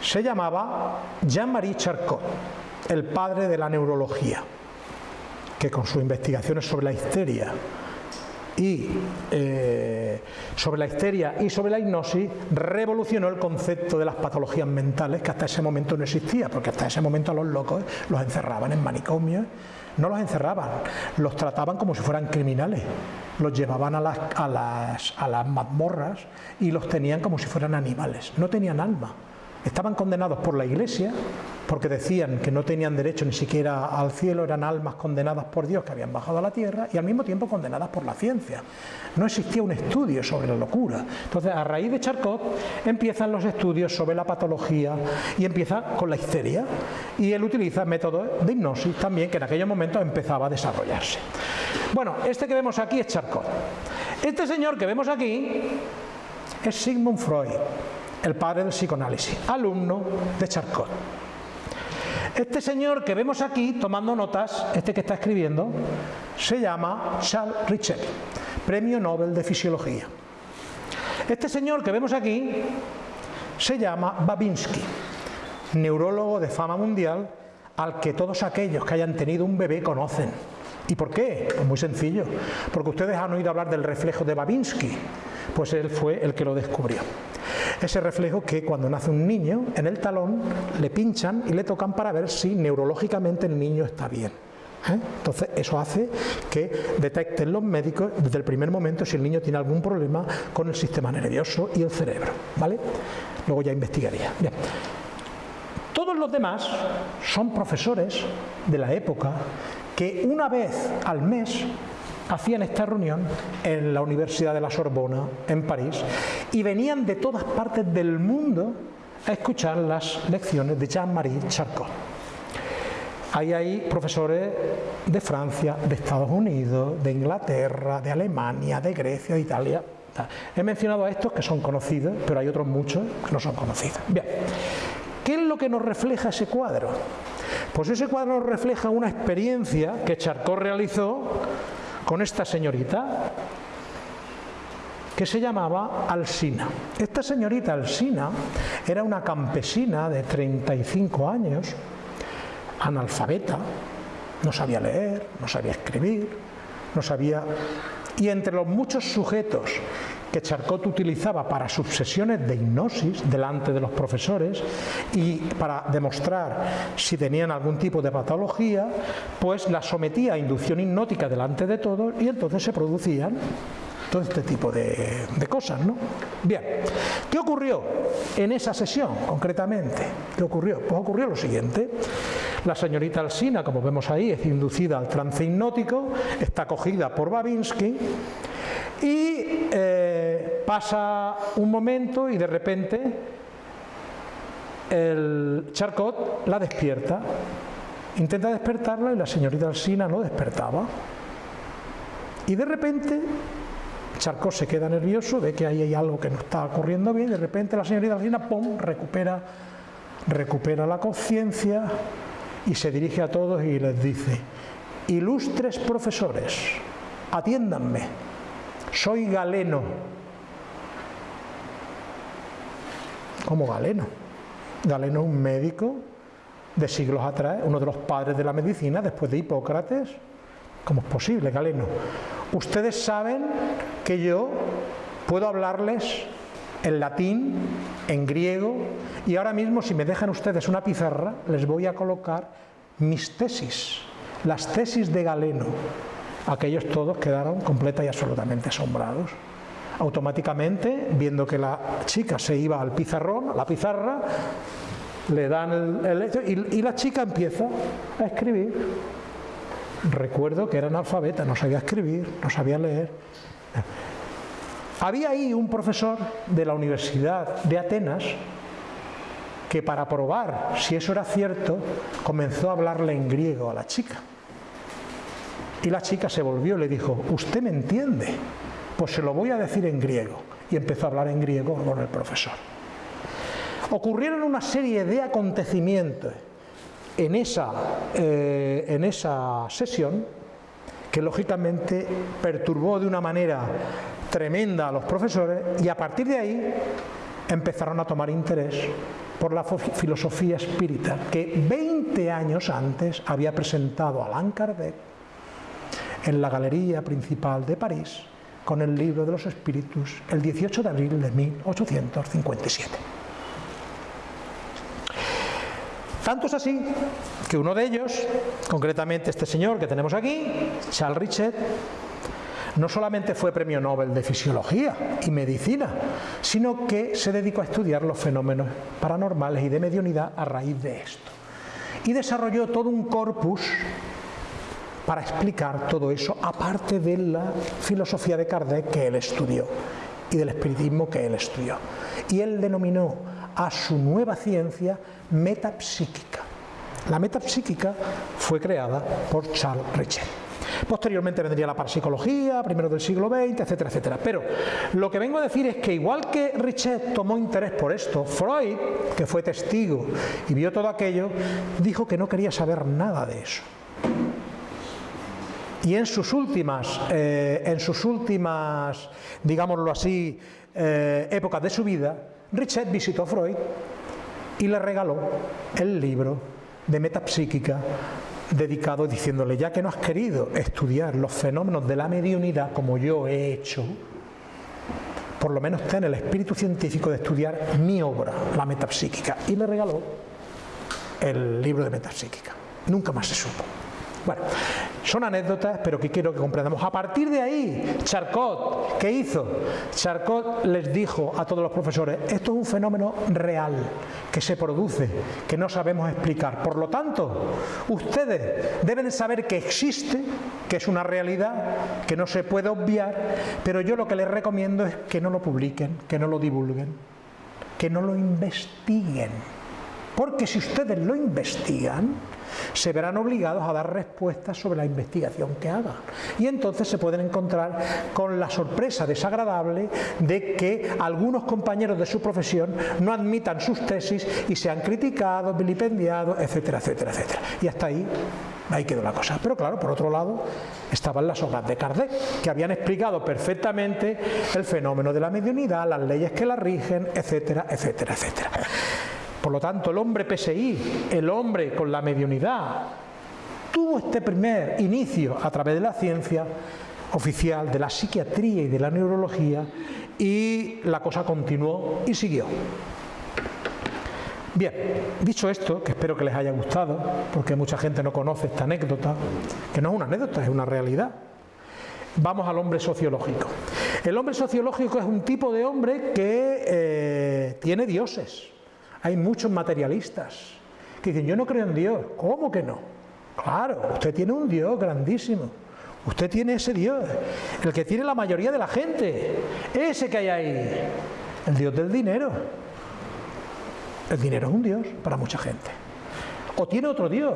se llamaba Jean-Marie Charcot, el padre de la neurología, que con sus investigaciones sobre la histeria y eh, sobre la histeria y sobre la hipnosis revolucionó el concepto de las patologías mentales que hasta ese momento no existía, porque hasta ese momento a los locos los encerraban en manicomios, no los encerraban, los trataban como si fueran criminales, los llevaban a las, mazmorras y los tenían como si fueran animales, no tenían alma. Estaban condenados por la Iglesia porque decían que no tenían derecho ni siquiera al cielo, eran almas condenadas por Dios que habían bajado a la tierra y al mismo tiempo condenadas por la ciencia. No existía un estudio sobre la locura. Entonces, a raíz de Charcot empiezan los estudios sobre la patología y empieza con la histeria. Y él utiliza métodos de hipnosis también que en aquellos momentos empezaba a desarrollarse. Bueno, este que vemos aquí es Charcot. Este señor que vemos aquí es Sigmund Freud el padre del psicoanálisis, alumno de Charcot. Este señor que vemos aquí tomando notas, este que está escribiendo, se llama Charles Richet, Premio Nobel de Fisiología. Este señor que vemos aquí se llama Babinski, neurólogo de fama mundial al que todos aquellos que hayan tenido un bebé conocen. ¿Y por qué? Pues muy sencillo, porque ustedes han oído hablar del reflejo de Babinski, pues él fue el que lo descubrió. Ese reflejo que cuando nace un niño, en el talón le pinchan y le tocan para ver si neurológicamente el niño está bien. ¿eh? Entonces eso hace que detecten los médicos desde el primer momento si el niño tiene algún problema con el sistema nervioso y el cerebro. ¿vale? Luego ya investigaría. Todos los demás son profesores de la época que una vez al mes hacían esta reunión en la Universidad de la Sorbona, en París, y venían de todas partes del mundo a escuchar las lecciones de Jean-Marie Charcot. Ahí hay profesores de Francia, de Estados Unidos, de Inglaterra, de Alemania, de Grecia, de Italia, He mencionado a estos que son conocidos, pero hay otros muchos que no son conocidos. Bien, ¿qué es lo que nos refleja ese cuadro? Pues ese cuadro nos refleja una experiencia que Charcot realizó con esta señorita, que se llamaba Alsina. Esta señorita Alsina era una campesina de 35 años, analfabeta, no sabía leer, no sabía escribir, no sabía... Y entre los muchos sujetos que Charcot utilizaba para sus sesiones de hipnosis delante de los profesores y para demostrar si tenían algún tipo de patología, pues la sometía a inducción hipnótica delante de todos y entonces se producían todo este tipo de, cosas, ¿no? Bien, ¿qué ocurrió en esa sesión concretamente? ¿Qué ocurrió? Pues ocurrió lo siguiente. La señorita Alsina, como vemos ahí, es inducida al trance hipnótico, está cogida por Babinski y eh, pasa un momento y de repente el Charcot la despierta. Intenta despertarla y la señorita Alsina no despertaba. Y de repente Charcot se queda nervioso, ve que ahí hay algo que no está ocurriendo bien, de repente la señorita Alcina, ¡pum!, recupera, recupera la conciencia y se dirige a todos y les dice, ilustres profesores, atiéndanme, soy galeno. ¿Cómo galeno? Galeno es un médico de siglos atrás, uno de los padres de la medicina, después de Hipócrates. ¿Cómo es posible, Galeno? Ustedes saben que yo puedo hablarles en latín, en griego, y ahora mismo si me dejan ustedes una pizarra, les voy a colocar mis tesis, las tesis de Galeno. Aquellos todos quedaron completa y absolutamente asombrados. Automáticamente, viendo que la chica se iba al pizarrón, a la pizarra, le dan el, y, y la chica empieza a escribir recuerdo que era analfabeta, no sabía escribir, no sabía leer. Había ahí un profesor de la Universidad de Atenas que para probar si eso era cierto comenzó a hablarle en griego a la chica. Y la chica se volvió y le dijo, ¿usted me entiende? Pues se lo voy a decir en griego. Y empezó a hablar en griego con el profesor. Ocurrieron una serie de acontecimientos en esa, eh, en esa sesión que lógicamente perturbó de una manera tremenda a los profesores y a partir de ahí empezaron a tomar interés por la filosofía espírita que 20 años antes había presentado Alain Kardec en la galería principal de París con el libro de los espíritus el 18 de abril de 1857. Tanto es así que uno de ellos, concretamente este señor que tenemos aquí, Charles Richet, no solamente fue premio Nobel de Fisiología y Medicina, sino que se dedicó a estudiar los fenómenos paranormales y de mediunidad a raíz de esto. Y desarrolló todo un corpus para explicar todo eso, aparte de la filosofía de Kardec que él estudió y del espiritismo que él estudió. Y él denominó a su nueva ciencia metapsíquica. La metapsíquica fue creada por Charles Richet. Posteriormente vendría la parapsicología, primero del siglo XX, etcétera, etcétera. Pero lo que vengo a decir es que igual que Richet tomó interés por esto, Freud, que fue testigo y vio todo aquello, dijo que no quería saber nada de eso. Y en sus últimas, eh, en sus últimas, digámoslo así, eh, épocas de su vida, Richet visitó a Freud y le regaló el libro de metapsíquica dedicado diciéndole, ya que no has querido estudiar los fenómenos de la mediunidad como yo he hecho, por lo menos ten el espíritu científico de estudiar mi obra, la metapsíquica. Y le regaló el libro de metapsíquica. Nunca más se supo. Bueno, son anécdotas, pero que quiero que comprendamos. A partir de ahí, Charcot, ¿qué hizo? Charcot les dijo a todos los profesores, esto es un fenómeno real, que se produce, que no sabemos explicar. Por lo tanto, ustedes deben saber que existe, que es una realidad, que no se puede obviar, pero yo lo que les recomiendo es que no lo publiquen, que no lo divulguen, que no lo investiguen Porque si ustedes lo investigan, se verán obligados a dar respuestas sobre la investigación que hagan. Y entonces se pueden encontrar con la sorpresa desagradable de que algunos compañeros de su profesión no admitan sus tesis y sean criticados, vilipendiados, etcétera, etcétera, etcétera. Y hasta ahí Ahí quedó la cosa. Pero claro, por otro lado, estaban las obras de Kardec, que habían explicado perfectamente el fenómeno de la mediunidad, las leyes que la rigen, etcétera, etcétera, etcétera. Por lo tanto, el hombre PSI, el hombre con la mediunidad, tuvo este primer inicio a través de la ciencia oficial, de la psiquiatría y de la neurología, y la cosa continuó y siguió. Bien, dicho esto, que espero que les haya gustado, porque mucha gente no conoce esta anécdota, que no es una anécdota, es una realidad. Vamos al hombre sociológico. El hombre sociológico es un tipo de hombre que eh, tiene dioses, hay muchos materialistas que dicen, yo no creo en Dios. ¿Cómo que no? Claro, usted tiene un Dios grandísimo. Usted tiene ese Dios, el que tiene la mayoría de la gente. Ese que hay ahí, el Dios del dinero. El dinero es un Dios para mucha gente. O tiene otro Dios,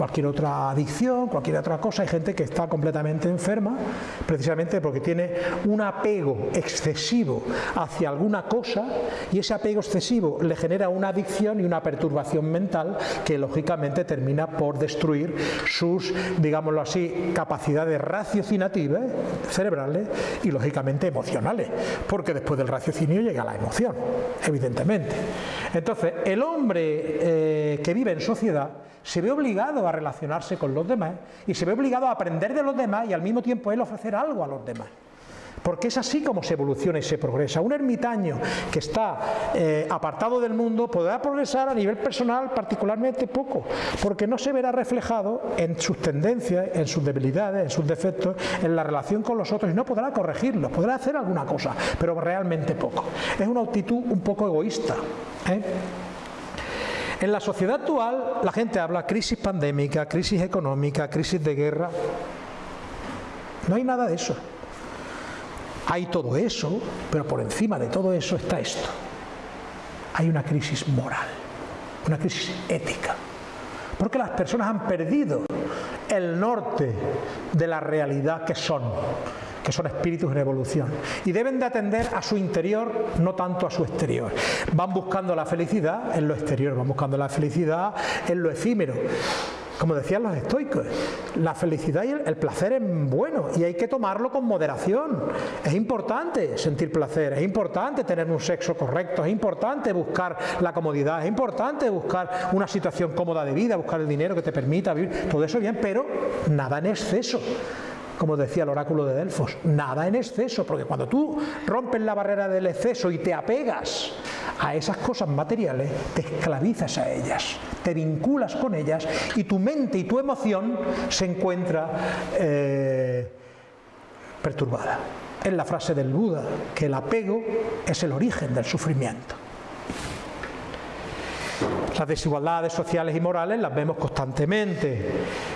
cualquier otra adicción, cualquier otra cosa. Hay gente que está completamente enferma precisamente porque tiene un apego excesivo hacia alguna cosa y ese apego excesivo le genera una adicción y una perturbación mental que lógicamente termina por destruir sus, digámoslo así, capacidades raciocinativas cerebrales y lógicamente emocionales, porque después del raciocinio llega la emoción, evidentemente. Entonces, el hombre eh, que vive en sociedad se ve obligado a relacionarse con los demás y se ve obligado a aprender de los demás y al mismo tiempo él ofrecer algo a los demás. Porque es así como se evoluciona y se progresa. Un ermitaño que está eh, apartado del mundo podrá progresar a nivel personal particularmente poco, porque no se verá reflejado en sus tendencias, en sus debilidades, en sus defectos, en la relación con los otros y no podrá corregirlos, podrá hacer alguna cosa, pero realmente poco. Es una actitud un poco egoísta. ¿eh? En la sociedad actual la gente habla crisis pandémica, crisis económica, crisis de guerra. No hay nada de eso. Hay todo eso, pero por encima de todo eso está esto. Hay una crisis moral, una crisis ética. Porque las personas han perdido el norte de la realidad que son que son espíritus en evolución, y deben de atender a su interior, no tanto a su exterior. Van buscando la felicidad en lo exterior, van buscando la felicidad en lo efímero. Como decían los estoicos, la felicidad y el, placer es bueno y hay que tomarlo con moderación. Es importante sentir placer, es importante tener un sexo correcto, es importante buscar la comodidad, es importante buscar una situación cómoda de vida, buscar el dinero que te permita vivir, todo eso bien, pero nada en exceso como decía el oráculo de Delfos, nada en exceso, porque cuando tú rompes la barrera del exceso y te apegas a esas cosas materiales, te esclavizas a ellas, te vinculas con ellas y tu mente y tu emoción se encuentra eh, perturbada. Es la frase del Buda, que el apego es el origen del sufrimiento. Las desigualdades sociales y morales las vemos constantemente.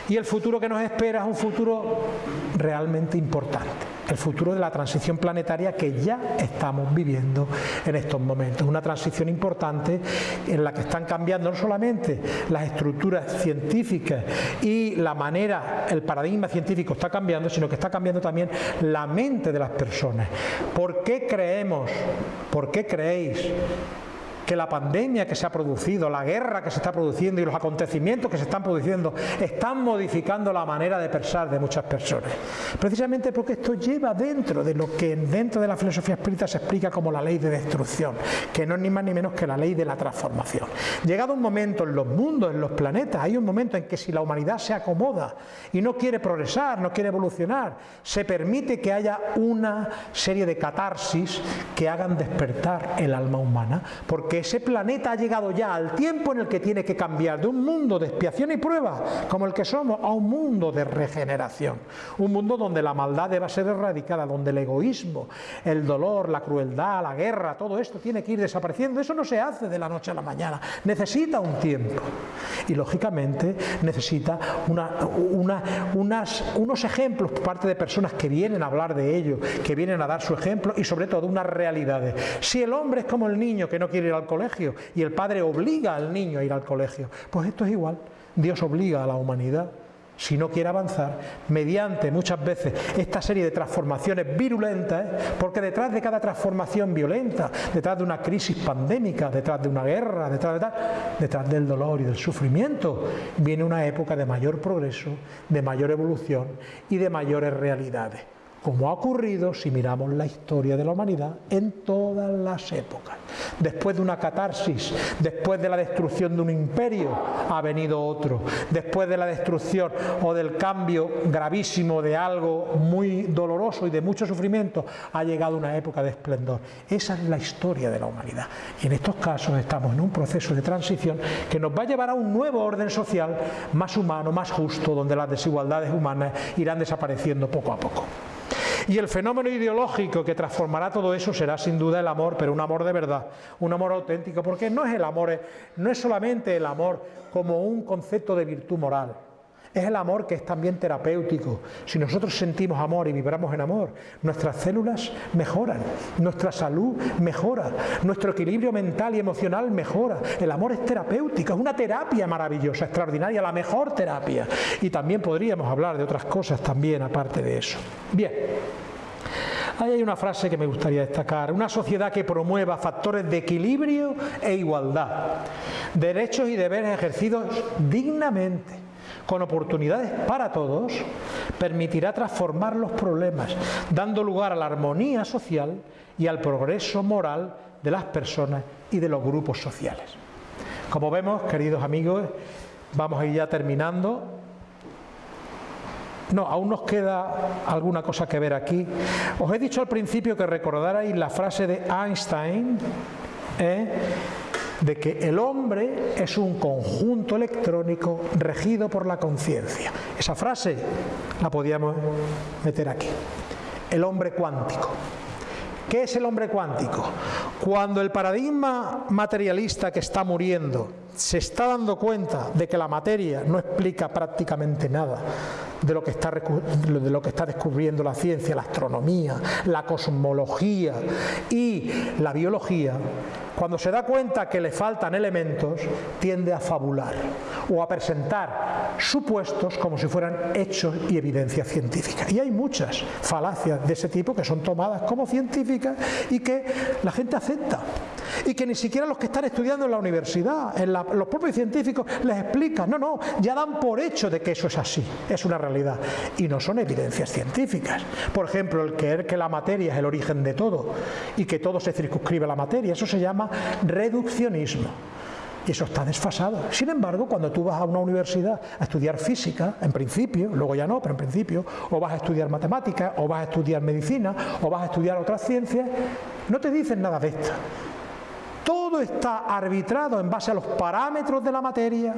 Y el futuro que nos espera es un futuro realmente importante. El futuro de la transición planetaria que ya estamos viviendo en estos momentos. Una transición importante en la que están cambiando no solamente las estructuras científicas y la manera, el paradigma científico está cambiando, sino que está cambiando también la mente de las personas. ¿Por qué creemos, por qué creéis que la pandemia que se ha producido, la guerra que se está produciendo y los acontecimientos que se están produciendo están modificando la manera de pensar de muchas personas. Precisamente porque esto lleva dentro de lo que dentro de la filosofía espírita se explica como la ley de destrucción, que no es ni más ni menos que la ley de la transformación. Llegado un momento en los mundos, en los planetas, hay un momento en que si la humanidad se acomoda y no quiere progresar, no quiere evolucionar, se permite que haya una serie de catarsis que hagan despertar el alma humana, porque ese planeta ha llegado ya al tiempo en el que tiene que cambiar de un mundo de expiación y prueba, como el que somos, a un mundo de regeneración. Un mundo donde la maldad debe ser erradicada, donde el egoísmo, el dolor, la crueldad, la guerra, todo esto tiene que ir desapareciendo. Eso no se hace de la noche a la mañana, necesita un tiempo. Y lógicamente necesita unos ejemplos por parte de personas que vienen a hablar de ello, que vienen a dar su ejemplo y sobre todo unas realidades. Si el hombre es como el niño que no quiere ir al colegio y el padre obliga al niño a ir al colegio. Pues esto es igual. Dios obliga a la humanidad si no quiere avanzar, mediante muchas veces esta serie de transformaciones virulentas, porque detrás de cada transformación violenta, detrás de una crisis pandémica, detrás de una guerra, detrás, de detrás del dolor y del sufrimiento, viene una época de mayor progreso, de mayor evolución y de mayores realidades como ha ocurrido si miramos la historia de la humanidad en todas las épocas. Después de una catarsis, después de la destrucción de un imperio, ha venido otro. Después de la destrucción o del cambio gravísimo de algo muy doloroso y de mucho sufrimiento, ha llegado una época de esplendor. Esa es la historia de la humanidad. Y en estos casos estamos en un proceso de transición que nos va a llevar a un nuevo orden social más humano, más justo, donde las desigualdades humanas irán desapareciendo poco a poco. Y el fenómeno ideológico que transformará todo eso será sin duda el amor, pero un amor de verdad, un amor auténtico, porque no es el amor, no es solamente el amor como un concepto de virtud moral, es el amor que es también terapéutico. Si nosotros sentimos amor y vibramos en amor, nuestras células mejoran, nuestra salud mejora, nuestro equilibrio mental y emocional mejora. El amor es terapéutico, es una terapia maravillosa, extraordinaria, la mejor terapia. Y también podríamos hablar de otras cosas también aparte de eso. Bien. Ahí hay una frase que me gustaría destacar. Una sociedad que promueva factores de equilibrio e igualdad, derechos y deberes ejercidos dignamente con oportunidades para todos, permitirá transformar los problemas, dando lugar a la armonía social y al progreso moral de las personas y de los grupos sociales. Como vemos, queridos amigos, vamos a ir ya terminando. No, aún nos queda alguna cosa que ver aquí. Os he dicho al principio que recordarais la frase de Einstein, ¿eh? De que el hombre es un conjunto electrónico regido por la conciencia. Esa frase la podíamos meter aquí. El hombre cuántico. ¿Qué es el hombre cuántico? Cuando el paradigma materialista que está muriendo se está dando cuenta de que la materia no explica prácticamente nada de lo que está, de lo que está descubriendo la ciencia, la astronomía, la cosmología y la biología, cuando se da cuenta que le faltan elementos, tiende a fabular o a presentar supuestos como si fueran hechos y evidencias científicas. Y hay muchas falacias de ese tipo que son tomadas como científicas y que la gente acepta. Y que ni siquiera los que están estudiando en la universidad, los propios científicos, les explican. No, no, ya dan por hecho de que eso es así, es una realidad. Y no son evidencias científicas. Por ejemplo, el creer que la materia es el origen de todo y que todo se circunscribe a la materia, eso se llama reduccionismo. Y eso está desfasado. Sin embargo, cuando tú vas a una universidad a estudiar física, en principio, luego ya no, pero en principio, o vas a estudiar matemáticas, o vas a estudiar medicina, o vas a estudiar otras ciencias, no te dicen nada de esto. Todo está arbitrado en base a los parámetros de la materia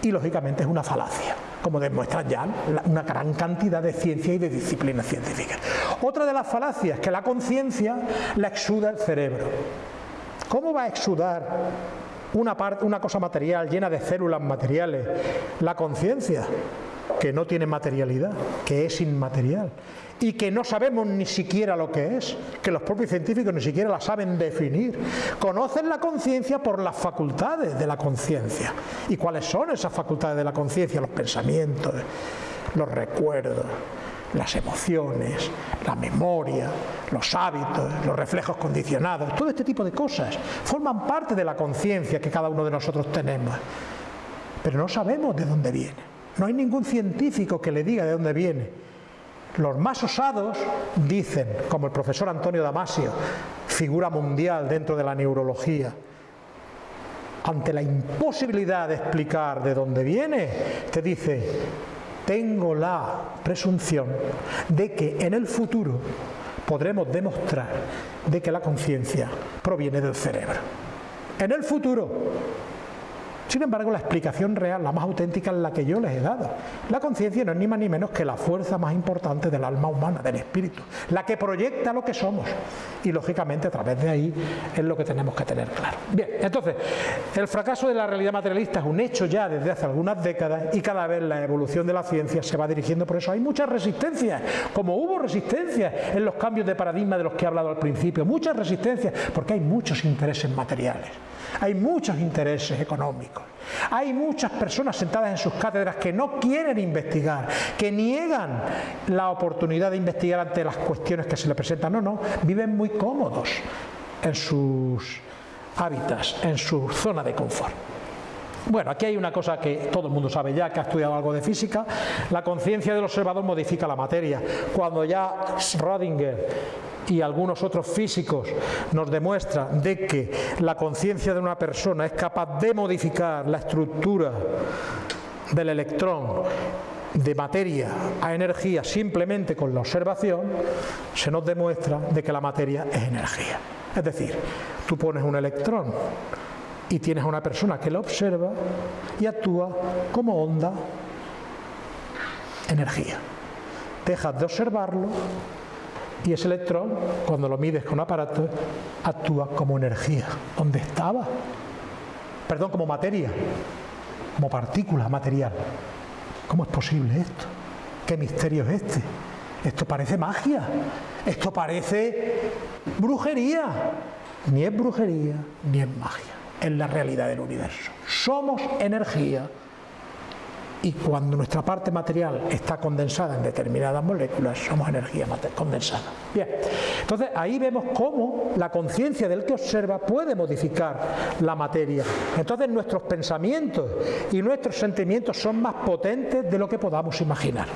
y lógicamente es una falacia, como demuestran ya una gran cantidad de ciencias y de disciplinas científicas. Otra de las falacias es que la conciencia la exuda el cerebro. ¿Cómo va a exudar una, una cosa material llena de células materiales la conciencia? que no tiene materialidad, que es inmaterial y que no sabemos ni siquiera lo que es, que los propios científicos ni siquiera la saben definir. Conocen la conciencia por las facultades de la conciencia. ¿Y cuáles son esas facultades de la conciencia? Los pensamientos, los recuerdos, las emociones, la memoria, los hábitos, los reflejos condicionados, todo este tipo de cosas forman parte de la conciencia que cada uno de nosotros tenemos. Pero no sabemos de dónde viene. No hay ningún científico que le diga de dónde viene. Los más osados dicen, como el profesor Antonio Damasio, figura mundial dentro de la neurología, ante la imposibilidad de explicar de dónde viene, te dice, tengo la presunción de que en el futuro podremos demostrar de que la conciencia proviene del cerebro. En el futuro, Sin embargo, la explicación real, la más auténtica, es la que yo les he dado. La conciencia no es ni más ni menos que la fuerza más importante del alma humana, del espíritu, la que proyecta lo que somos. Y lógicamente a través de ahí es lo que tenemos que tener claro. Bien, entonces, el fracaso de la realidad materialista es un hecho ya desde hace algunas décadas y cada vez la evolución de la ciencia se va dirigiendo por eso. Hay muchas resistencias, como hubo resistencias en los cambios de paradigma de los que he hablado al principio, muchas resistencias, porque hay muchos intereses materiales. Hay muchos intereses económicos. Hay muchas personas sentadas en sus cátedras que no quieren investigar, que niegan la oportunidad de investigar ante las cuestiones que se les presentan. No, no, viven muy cómodos en sus hábitats, en su zona de confort. Bueno, aquí hay una cosa que todo el mundo sabe ya, que ha estudiado algo de física. La conciencia del observador modifica la materia. Cuando ya Schrödinger y algunos otros físicos nos demuestran de que la conciencia de una persona es capaz de modificar la estructura del electrón de materia a energía simplemente con la observación, se nos demuestra de que la materia es energía. Es decir, tú pones un electrón y tienes a una persona que lo observa y actúa como onda energía. Dejas de observarlo y ese electrón, cuando lo mides con aparato, actúa como energía. ¿Dónde estaba? Perdón, como materia, como partícula material. ¿Cómo es posible esto? ¿Qué misterio es este? Esto parece magia, esto parece brujería. Ni es brujería, ni es magia. Es la realidad del universo. Somos energía y cuando nuestra parte material está condensada en determinadas moléculas, somos energía condensada. Bien, entonces ahí vemos cómo la conciencia del que observa puede modificar la materia. Entonces nuestros pensamientos y nuestros sentimientos son más potentes de lo que podamos imaginar.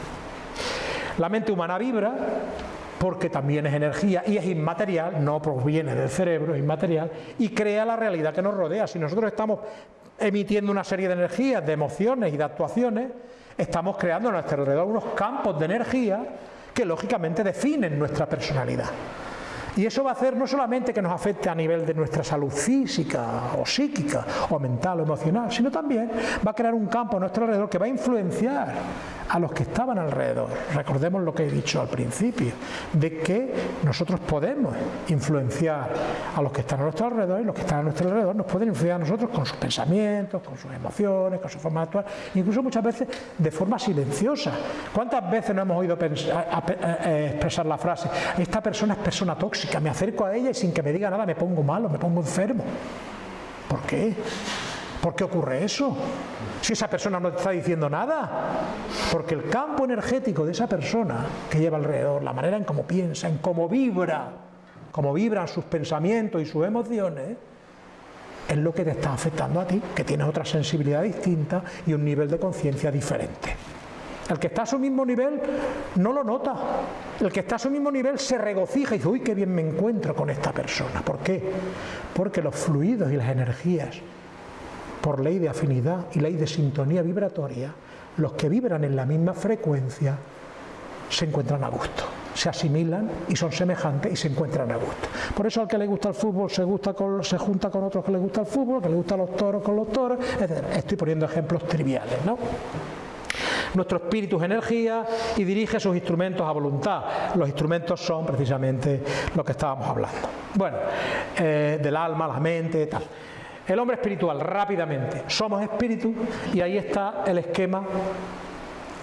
La mente humana vibra porque también es energía y es inmaterial, no proviene del cerebro, es inmaterial, y crea la realidad que nos rodea. Si nosotros estamos emitiendo una serie de energías, de emociones y de actuaciones, estamos creando a nuestro alrededor unos campos de energía que lógicamente definen nuestra personalidad. Y eso va a hacer no solamente que nos afecte a nivel de nuestra salud física o psíquica o mental o emocional, sino también va a crear un campo a nuestro alrededor que va a influenciar a los que estaban alrededor. Recordemos lo que he dicho al principio, de que nosotros podemos influenciar a los que están a nuestro alrededor y los que están a nuestro alrededor nos pueden influir a nosotros con sus pensamientos, con sus emociones, con su forma de actuar, incluso muchas veces de forma silenciosa. ¿Cuántas veces no hemos oído expresar la frase, esta persona es persona tóxica, me acerco a ella y sin que me diga nada me pongo malo, me pongo enfermo? ¿Por qué? ¿Por qué ocurre eso? Si esa persona no te está diciendo nada. Porque el campo energético de esa persona que lleva alrededor, la manera en cómo piensa, en cómo vibra, cómo vibran sus pensamientos y sus emociones, es lo que te está afectando a ti, que tienes otra sensibilidad distinta y un nivel de conciencia diferente. El que está a su mismo nivel no lo nota. El que está a su mismo nivel se regocija y dice, uy, qué bien me encuentro con esta persona. ¿Por qué? Porque los fluidos y las energías por ley de afinidad y ley de sintonía vibratoria, los que vibran en la misma frecuencia se encuentran a gusto, se asimilan y son semejantes y se encuentran a gusto. Por eso al que le gusta el fútbol se, gusta se junta con otros que le gusta el fútbol, que le gustan los toros con los toros, etc. Estoy poniendo ejemplos triviales, ¿no? Nuestro espíritu es energía y dirige sus instrumentos a voluntad. Los instrumentos son precisamente lo que estábamos hablando. Bueno, eh, del alma, la mente, tal. El hombre espiritual, rápidamente. Somos espíritu y ahí está el esquema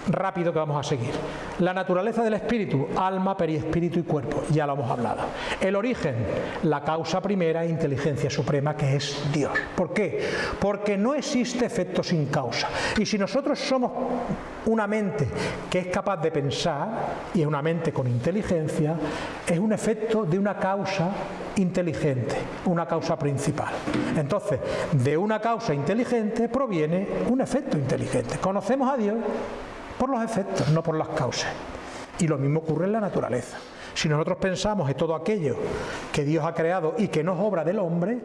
rápido que vamos a seguir. La naturaleza del espíritu, alma, periespíritu y cuerpo, ya lo hemos hablado. El origen, la causa primera, inteligencia suprema, que es Dios. ¿Por qué? Porque no existe efecto sin causa. Y si nosotros somos una mente que es capaz de pensar, y es una mente con inteligencia, es un efecto de una causa inteligente, una causa principal. Entonces, de una causa inteligente proviene un efecto inteligente. Conocemos a Dios por los efectos, no por las causas. Y lo mismo ocurre en la naturaleza. Si nosotros pensamos en todo aquello que Dios ha creado y que no es obra del hombre,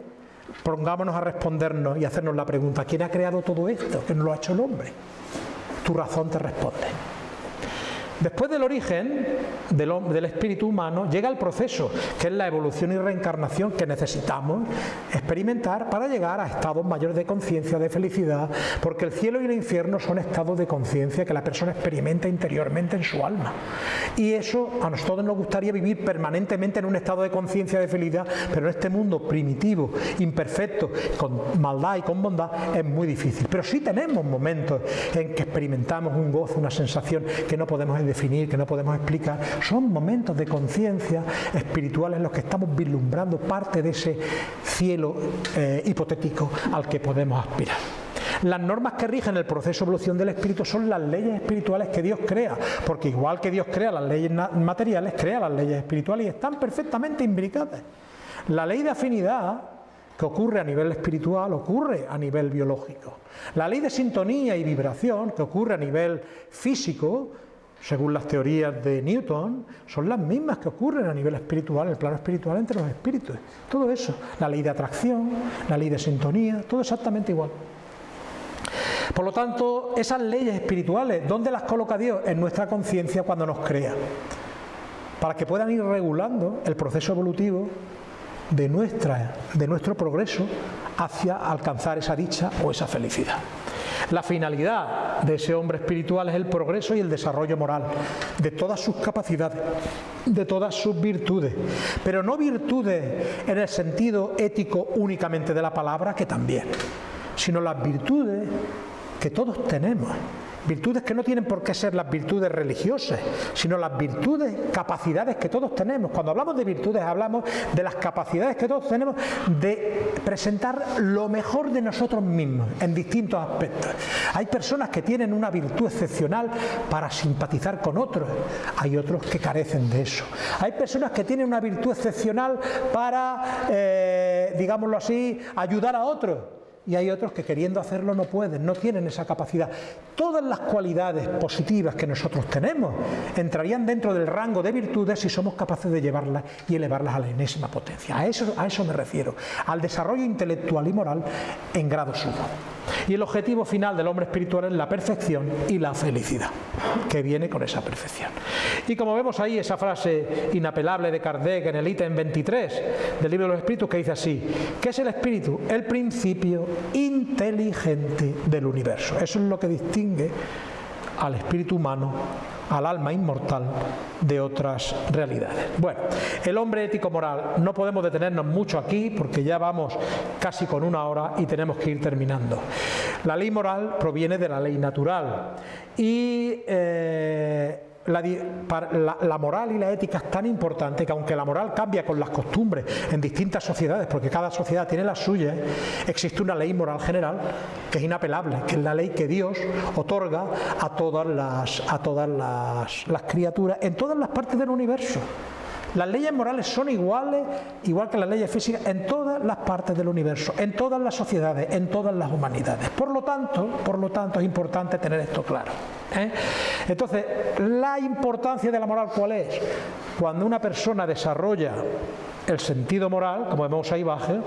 pongámonos a respondernos y hacernos la pregunta, ¿quién ha creado todo esto que no lo ha hecho el hombre? Tu razón te responde. Después del origen del, espíritu humano llega el proceso, que es la evolución y reencarnación que necesitamos experimentar para llegar a estados mayores de conciencia, de felicidad, porque el cielo y el infierno son estados de conciencia que la persona experimenta interiormente en su alma. Y eso a nosotros nos gustaría vivir permanentemente en un estado de conciencia de felicidad, pero en este mundo primitivo, imperfecto, con maldad y con bondad, es muy difícil. Pero sí tenemos momentos en que experimentamos un gozo, una sensación que no podemos definir, que no podemos explicar, son momentos de conciencia espiritual en los que estamos vislumbrando parte de ese cielo eh, hipotético al que podemos aspirar. Las normas que rigen el proceso de evolución del espíritu son las leyes espirituales que Dios crea, porque igual que Dios crea las leyes materiales, crea las leyes espirituales y están perfectamente imbricadas. La ley de afinidad que ocurre a nivel espiritual ocurre a nivel biológico. La ley de sintonía y vibración que ocurre a nivel físico según las teorías de Newton, son las mismas que ocurren a nivel espiritual, en el plano espiritual entre los espíritus. Todo eso, la ley de atracción, la ley de sintonía, todo exactamente igual. Por lo tanto, esas leyes espirituales, ¿dónde las coloca Dios? En nuestra conciencia cuando nos crea. Para que puedan ir regulando el proceso evolutivo de, nuestra, de nuestro progreso hacia alcanzar esa dicha o esa felicidad. La finalidad de ese hombre espiritual es el progreso y el desarrollo moral de todas sus capacidades, de todas sus virtudes, pero no virtudes en el sentido ético únicamente de la palabra, que también, sino las virtudes que todos tenemos Virtudes que no tienen por qué ser las virtudes religiosas, sino las virtudes, capacidades que todos tenemos. Cuando hablamos de virtudes hablamos de las capacidades que todos tenemos de presentar lo mejor de nosotros mismos en distintos aspectos. Hay personas que tienen una virtud excepcional para simpatizar con otros, hay otros que carecen de eso. Hay personas que tienen una virtud excepcional para, eh, digámoslo así, ayudar a otros y hay otros que queriendo hacerlo no pueden, no tienen esa capacidad. Todas las cualidades positivas que nosotros tenemos entrarían dentro del rango de virtudes si somos capaces de llevarlas y elevarlas a la enésima potencia. A eso, a eso me refiero, al desarrollo intelectual y moral en grado sumo. Y el objetivo final del hombre espiritual es la perfección y la felicidad, que viene con esa perfección. Y como vemos ahí esa frase inapelable de Kardec en el ítem 23 del libro de los espíritus que dice así, ¿qué es el espíritu? El principio inteligente del universo. Eso es lo que distingue al espíritu humano, al alma inmortal de otras realidades. Bueno, el hombre ético moral, no podemos detenernos mucho aquí porque ya vamos casi con una hora y tenemos que ir terminando. La ley moral proviene de la ley natural y eh, la, moral y la ética es tan importante que aunque la moral cambia con las costumbres en distintas sociedades, porque cada sociedad tiene las suyas, existe una ley moral general que es inapelable, que es la ley que Dios otorga a todas las, a todas las criaturas en todas las partes del universo. Las leyes morales son iguales, igual que las leyes físicas, en todas las partes del universo, en todas las sociedades, en todas las humanidades. Por lo tanto, por lo tanto es importante tener esto claro. ¿Eh? Entonces, la importancia de la moral, ¿cuál es? Cuando una persona desarrolla el sentido moral, como vemos ahí abajo,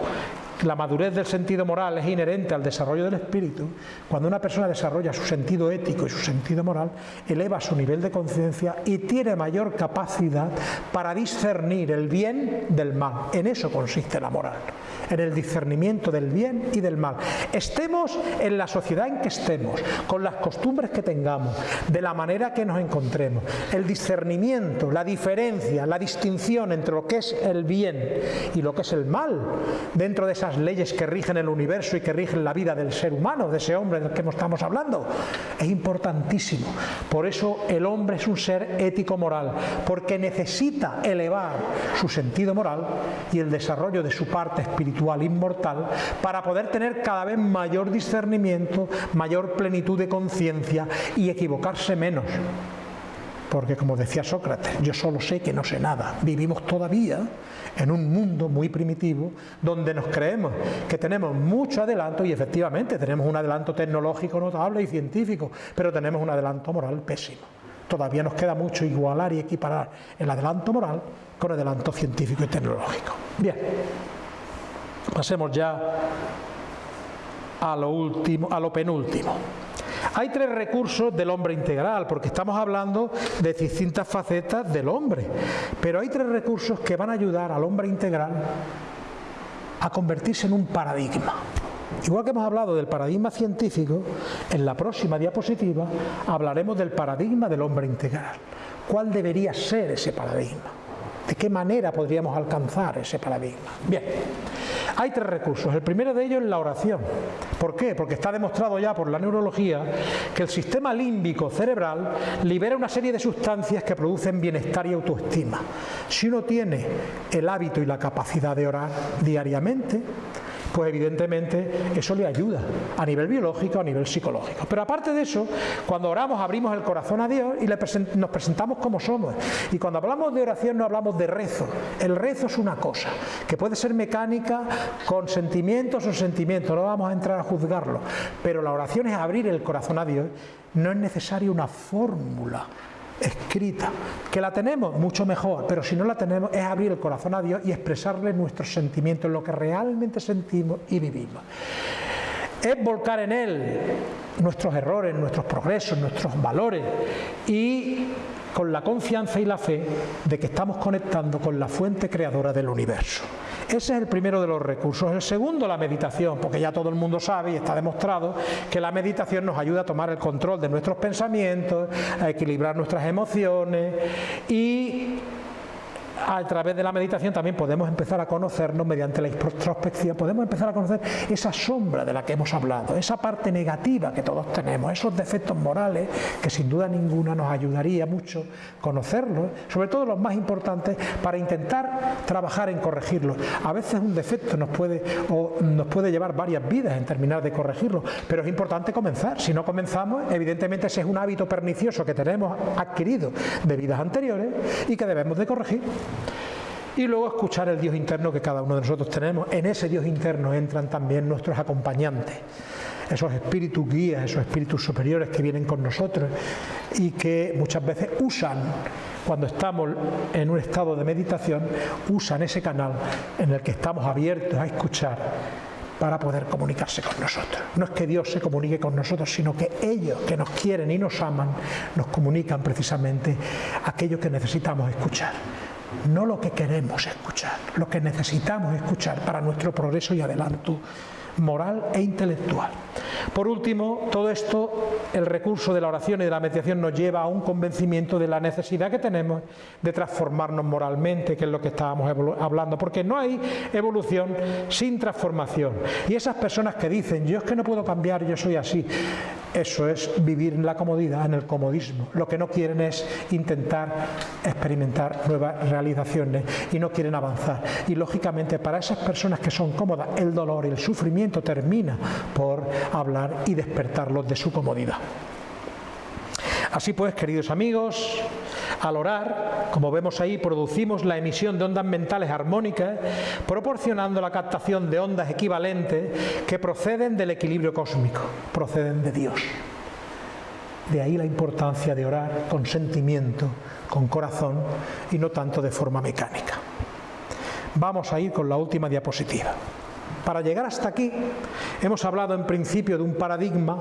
la madurez del sentido moral es inherente al desarrollo del espíritu, cuando una persona desarrolla su sentido ético y su sentido moral, eleva su nivel de conciencia y tiene mayor capacidad para discernir el bien del mal. En eso consiste la moral en el discernimiento del bien y del mal. Estemos en la sociedad en que estemos, con las costumbres que tengamos, de la manera que nos encontremos, el discernimiento, la diferencia, la distinción entre lo que es el bien y lo que es el mal, dentro de esas leyes que rigen el universo y que rigen la vida del ser humano, de ese hombre del que estamos hablando, es importantísimo. Por eso el hombre es un ser ético-moral, porque necesita elevar su sentido moral y el desarrollo de su parte espiritual inmortal, para poder tener cada vez mayor discernimiento, mayor plenitud de conciencia y equivocarse menos. Porque como decía Sócrates, yo solo sé que no sé nada. Vivimos todavía en un mundo muy primitivo donde nos creemos que tenemos mucho adelanto y efectivamente tenemos un adelanto tecnológico notable y científico, pero tenemos un adelanto moral pésimo. Todavía nos queda mucho igualar y equiparar el adelanto moral con el adelanto científico y tecnológico. Bien. Pasemos ya a lo último, a lo penúltimo. Hay tres recursos del hombre integral, porque estamos hablando de distintas facetas del hombre, pero hay tres recursos que van a ayudar al hombre integral a convertirse en un paradigma. Igual que hemos hablado del paradigma científico, en la próxima diapositiva hablaremos del paradigma del hombre integral. ¿Cuál debería ser ese paradigma? ¿De qué manera podríamos alcanzar ese paradigma? Bien, hay tres recursos. El primero de ellos es la oración. ¿Por qué? Porque está demostrado ya por la neurología que el sistema límbico cerebral libera una serie de sustancias que producen bienestar y autoestima. Si uno tiene el hábito y la capacidad de orar diariamente, pues evidentemente eso le ayuda a nivel biológico, a nivel psicológico. Pero aparte de eso, cuando oramos abrimos el corazón a Dios y nos presentamos como somos. Y cuando hablamos de oración no hablamos de rezo. El rezo es una cosa, que puede ser mecánica, con sentimientos o sentimientos, no vamos a entrar a juzgarlo. Pero la oración es abrir el corazón a Dios. No es necesaria una fórmula escrita, que la tenemos mucho mejor, pero si no la tenemos es abrir el corazón a Dios y expresarle nuestros sentimientos, lo que realmente sentimos y vivimos. Es volcar en Él nuestros errores, nuestros progresos, nuestros valores y con la confianza y la fe de que estamos conectando con la fuente creadora del universo. Ese es el primero de los recursos. El segundo, la meditación, porque ya todo el mundo sabe y está demostrado que la meditación nos ayuda a tomar el control de nuestros pensamientos, a equilibrar nuestras emociones y a través de la meditación también podemos empezar a conocernos mediante la introspección, podemos empezar a conocer esa sombra de la que hemos hablado, esa parte negativa que todos tenemos, esos defectos morales que sin duda ninguna nos ayudaría mucho conocerlos, sobre todo los más importantes, para intentar trabajar en corregirlos. A veces un defecto nos puede, o nos puede llevar varias vidas en terminar de corregirlo, pero es importante comenzar. Si no comenzamos, evidentemente ese es un hábito pernicioso que tenemos adquirido de vidas anteriores y que debemos de corregir. Y luego escuchar el Dios interno que cada uno de nosotros tenemos. En ese Dios interno entran también nuestros acompañantes, esos espíritus guías, esos espíritus superiores que vienen con nosotros y que muchas veces usan, cuando estamos en un estado de meditación, usan ese canal en el que estamos abiertos a escuchar para poder comunicarse con nosotros. No es que Dios se comunique con nosotros, sino que ellos que nos quieren y nos aman, nos comunican precisamente aquello que necesitamos escuchar no lo que queremos escuchar, lo que necesitamos escuchar para nuestro progreso y adelanto moral e intelectual. Por último, todo esto, el recurso de la oración y de la meditación nos lleva a un convencimiento de la necesidad que tenemos de transformarnos moralmente, que es lo que estábamos hablando, porque no hay evolución sin transformación. Y esas personas que dicen, yo es que no puedo cambiar, yo soy así, eso es vivir en la comodidad, en el comodismo. Lo que no quieren es intentar experimentar nuevas realizaciones y no quieren avanzar. Y lógicamente para esas personas que son cómodas, el dolor y el sufrimiento termina por hablar y despertarlos de su comodidad. Así pues, queridos amigos, al orar, como vemos ahí, producimos la emisión de ondas mentales armónicas, proporcionando la captación de ondas equivalentes que proceden del equilibrio cósmico, proceden de Dios. De ahí la importancia de orar con sentimiento, con corazón y no tanto de forma mecánica. Vamos a ir con la última diapositiva. Para llegar hasta aquí hemos hablado en principio de un paradigma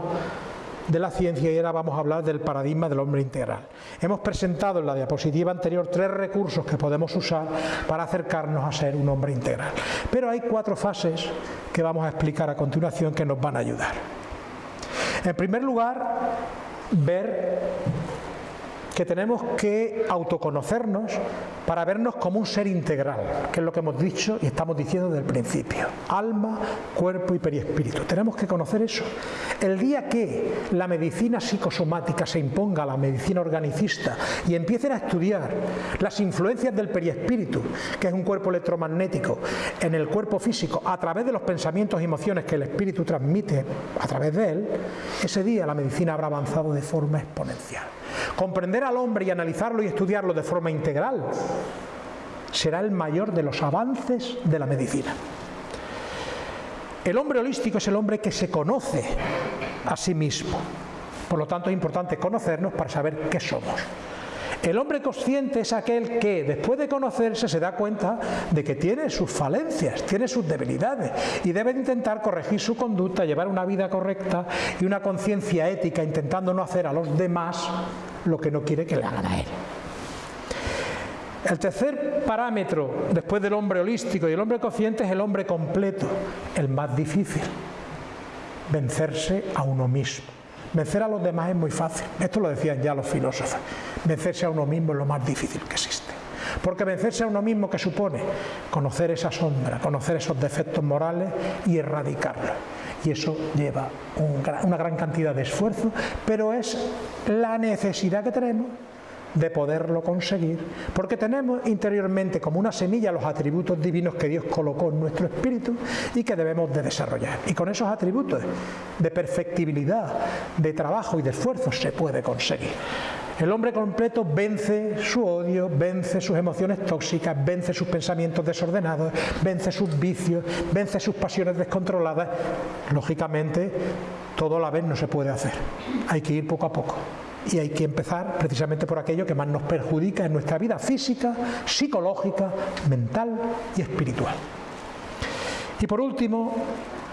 de la ciencia y ahora vamos a hablar del paradigma del hombre integral. Hemos presentado en la diapositiva anterior tres recursos que podemos usar para acercarnos a ser un hombre integral. Pero hay cuatro fases que vamos a explicar a continuación que nos van a ayudar. En primer lugar, ver que tenemos que autoconocernos para vernos como un ser integral, que es lo que hemos dicho y estamos diciendo desde el principio. Alma, cuerpo y periespíritu. Tenemos que conocer eso. El día que la medicina psicosomática se imponga a la medicina organicista y empiecen a estudiar las influencias del periespíritu, que es un cuerpo electromagnético, en el cuerpo físico, a través de los pensamientos y emociones que el espíritu transmite a través de él, ese día la medicina habrá avanzado de forma exponencial. Comprender al hombre y analizarlo y estudiarlo de forma integral será el mayor de los avances de la medicina. El hombre holístico es el hombre que se conoce a sí mismo. Por lo tanto es importante conocernos para saber qué somos. El hombre consciente es aquel que después de conocerse se da cuenta de que tiene sus falencias, tiene sus debilidades y debe intentar corregir su conducta, llevar una vida correcta y una conciencia ética intentando no hacer a los demás lo que no quiere que le hagan a él. El tercer parámetro después del hombre holístico y el hombre consciente es el hombre completo, el más difícil, vencerse a uno mismo. Vencer a los demás es muy fácil, esto lo decían ya los filósofos. Vencerse a uno mismo es lo más difícil que existe. Porque vencerse a uno mismo que supone conocer esa sombra, conocer esos defectos morales y erradicarlos. Y eso lleva una gran cantidad de esfuerzo, pero es la necesidad que tenemos de poderlo conseguir, porque tenemos interiormente como una semilla los atributos divinos que Dios colocó en nuestro espíritu y que debemos de desarrollar. Y con esos atributos de perfectibilidad, de trabajo y de esfuerzo se puede conseguir. El hombre completo vence su odio, vence sus emociones tóxicas, vence sus pensamientos desordenados, vence sus vicios, vence sus pasiones descontroladas. Lógicamente, todo a la vez no se puede hacer. Hay que ir poco a poco y hay que empezar precisamente por aquello que más nos perjudica en nuestra vida física, psicológica, mental y espiritual. Y por último,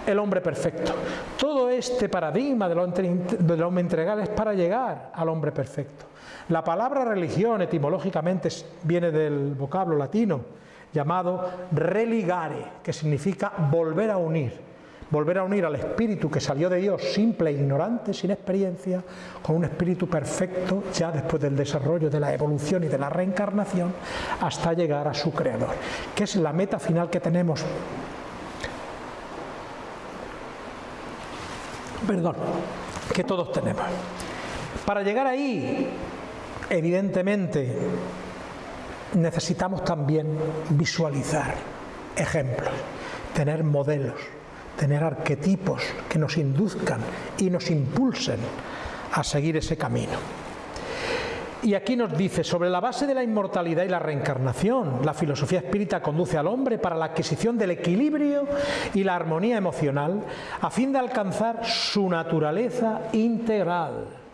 el hombre perfecto. Todo este paradigma del hombre integral es para llegar al hombre perfecto. La palabra religión etimológicamente viene del vocablo latino llamado religare, que significa volver a unir volver a unir al espíritu que salió de Dios simple e ignorante, sin experiencia, con un espíritu perfecto ya después del desarrollo de la evolución y de la reencarnación, hasta llegar a su creador, que es la meta final que tenemos. Perdón, que todos tenemos. Para llegar ahí, evidentemente, necesitamos también visualizar ejemplos, tener modelos tener arquetipos que nos induzcan y nos impulsen a seguir ese camino. Y aquí nos dice, sobre la base de la inmortalidad y la reencarnación, la filosofía espírita conduce al hombre para la adquisición del equilibrio y la armonía emocional a fin de alcanzar su naturaleza integral.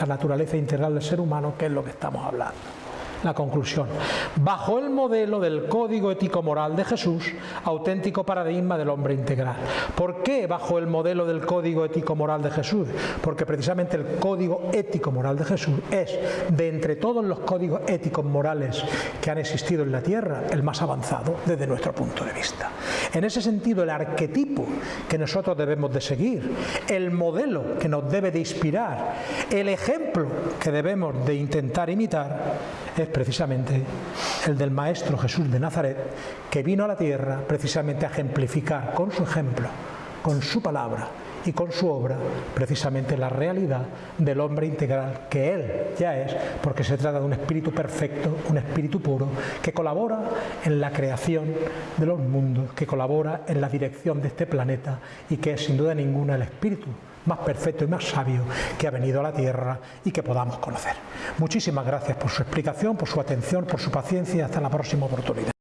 La naturaleza integral del ser humano, que es lo que estamos hablando la conclusión. Bajo el modelo del código ético-moral de Jesús, auténtico paradigma del hombre integral. ¿Por qué bajo el modelo del código ético-moral de Jesús? Porque precisamente el código ético-moral de Jesús es, de entre todos los códigos éticos morales que han existido en la Tierra, el más avanzado desde nuestro punto de vista. En ese sentido, el arquetipo que nosotros debemos de seguir, el modelo que nos debe de inspirar, el ejemplo que debemos de intentar imitar, es precisamente el del Maestro Jesús de Nazaret, que vino a la tierra precisamente a ejemplificar con su ejemplo, con su palabra y con su obra precisamente la realidad del hombre integral que él ya es, porque se trata de un espíritu perfecto, un espíritu puro, que colabora en la creación de los mundos, que colabora en la dirección de este planeta y que es sin duda ninguna el espíritu más perfecto y más sabio que ha venido a la tierra y que podamos conocer. Muchísimas gracias por su explicación, por su atención, por su paciencia y hasta la próxima oportunidad.